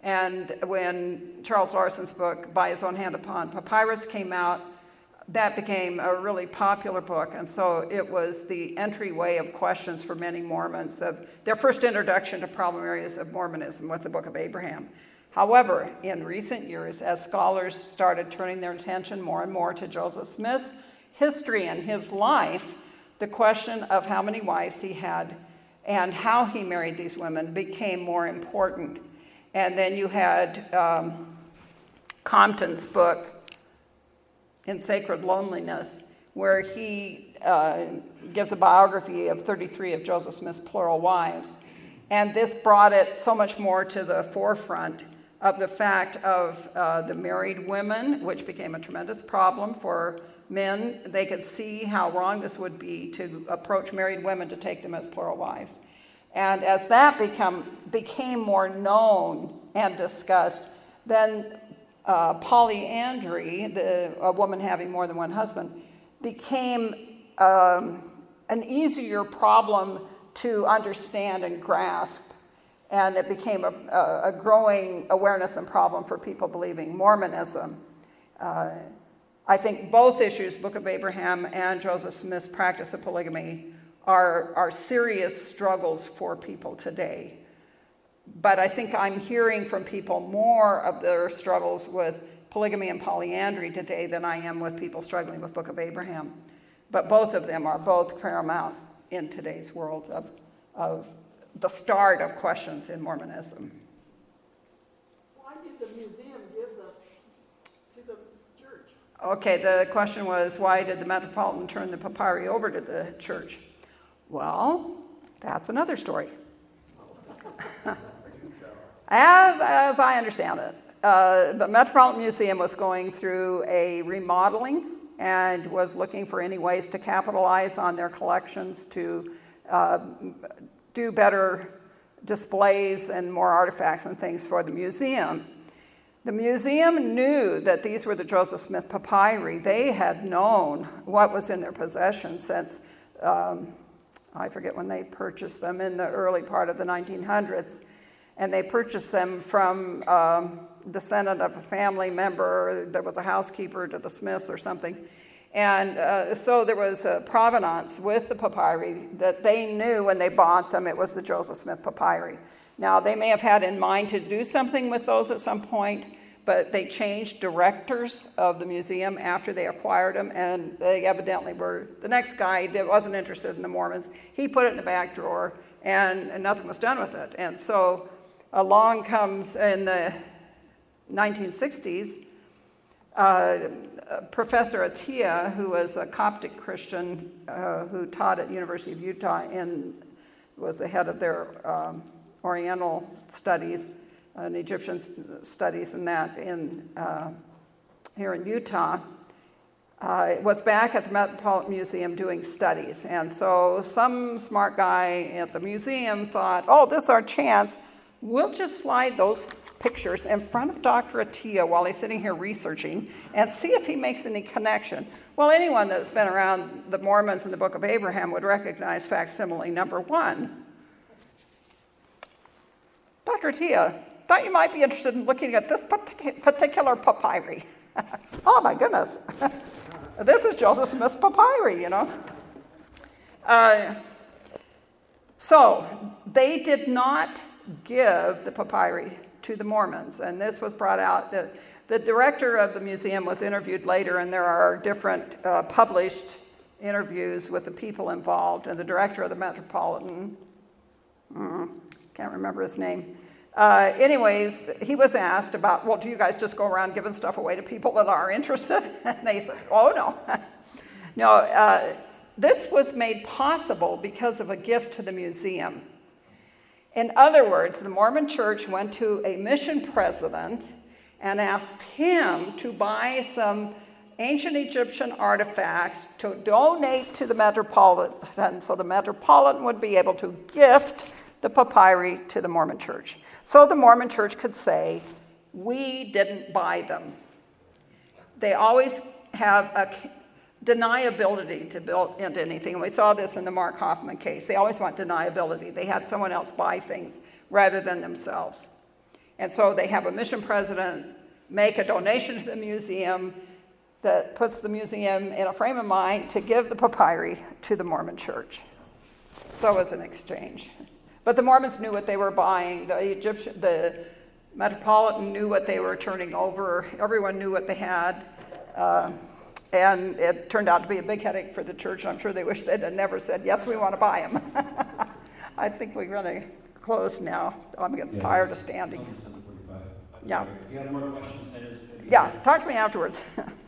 And when Charles Larson's book, By His Own Hand Upon Papyrus, came out, that became a really popular book. And so it was the entryway of questions for many Mormons of their first introduction to problem areas of Mormonism with the Book of Abraham. However, in recent years, as scholars started turning their attention more and more to Joseph Smith's history and his life, the question of how many wives he had and how he married these women became more important. And then you had um, Compton's book, In Sacred Loneliness, where he uh, gives a biography of 33 of Joseph Smith's plural wives. And this brought it so much more to the forefront of the fact of uh, the married women, which became a tremendous problem for men. They could see how wrong this would be to approach married women to take them as plural wives. And as that become, became more known and discussed, then uh, polyandry, the, a woman having more than one husband, became um, an easier problem to understand and grasp. And it became a, a, growing awareness and problem for people believing Mormonism. Uh, I think both issues, Book of Abraham and Joseph Smith's practice of polygamy, are, are serious struggles for people today. But I think I'm hearing from people more of their struggles with polygamy and polyandry today than I am with people struggling with Book of Abraham. But both of them are both paramount in today's world of, of the start of questions in Mormonism. Why did the museum give the, to the church? Okay, the question was why did the Metropolitan turn the papyri over to the church? Well, that's another story. as, as I understand it, uh, the Metropolitan Museum was going through a remodeling and was looking for any ways to capitalize on their collections to uh, do better displays and more artifacts and things for the museum. The museum knew that these were the Joseph Smith papyri. They had known what was in their possession since, um, I forget when they purchased them, in the early part of the 1900s. And they purchased them from um, descendant of a family member. There was a housekeeper to the Smiths or something. And uh, so there was a provenance with the papyri that they knew when they bought them it was the Joseph Smith papyri. Now, they may have had in mind to do something with those at some point, but they changed directors of the museum after they acquired them, and they evidently were, the next guy that wasn't interested in the Mormons, he put it in the back drawer, and, and nothing was done with it. And so along comes in the 1960s, uh, Professor Atiya, who was a Coptic Christian uh, who taught at University of Utah and was the head of their um, Oriental studies and Egyptian studies and that in, uh, here in Utah, uh, was back at the Metropolitan Museum doing studies. And so some smart guy at the museum thought, oh, this is our chance. We'll just slide those pictures in front of Dr. Atiya while he's sitting here researching and see if he makes any connection. Well, anyone that's been around the Mormons and the Book of Abraham would recognize facsimile number one. Dr. Atiya, thought you might be interested in looking at this particular papyri. oh my goodness. this is Joseph Smith's papyri, you know. Uh, so they did not give the papyri to the Mormons, and this was brought out. The, the director of the museum was interviewed later, and there are different uh, published interviews with the people involved, and the director of the Metropolitan, mm, can't remember his name. Uh, anyways, he was asked about, well, do you guys just go around giving stuff away to people that are interested? And they said, oh, no. no, uh, this was made possible because of a gift to the museum. In other words, the Mormon church went to a mission president and asked him to buy some ancient Egyptian artifacts to donate to the Metropolitan so the Metropolitan would be able to gift the papyri to the Mormon church. So the Mormon church could say, we didn't buy them. They always have a deniability to build into anything. And We saw this in the Mark Hofmann case. They always want deniability. They had someone else buy things rather than themselves. And so they have a mission president make a donation to the museum that puts the museum in a frame of mind to give the papyri to the Mormon church. So it was an exchange. But the Mormons knew what they were buying. The Egyptian, the Metropolitan knew what they were turning over. Everyone knew what they had. Uh, and it turned out to be a big headache for the church. I'm sure they wish they'd never said, yes, we want to buy them. I think we're going to close now. I'm getting Yeah, tired of standing. it's almost 7:45. I'm Yeah. you have more questions, send us to- Yeah, talk to me afterwards.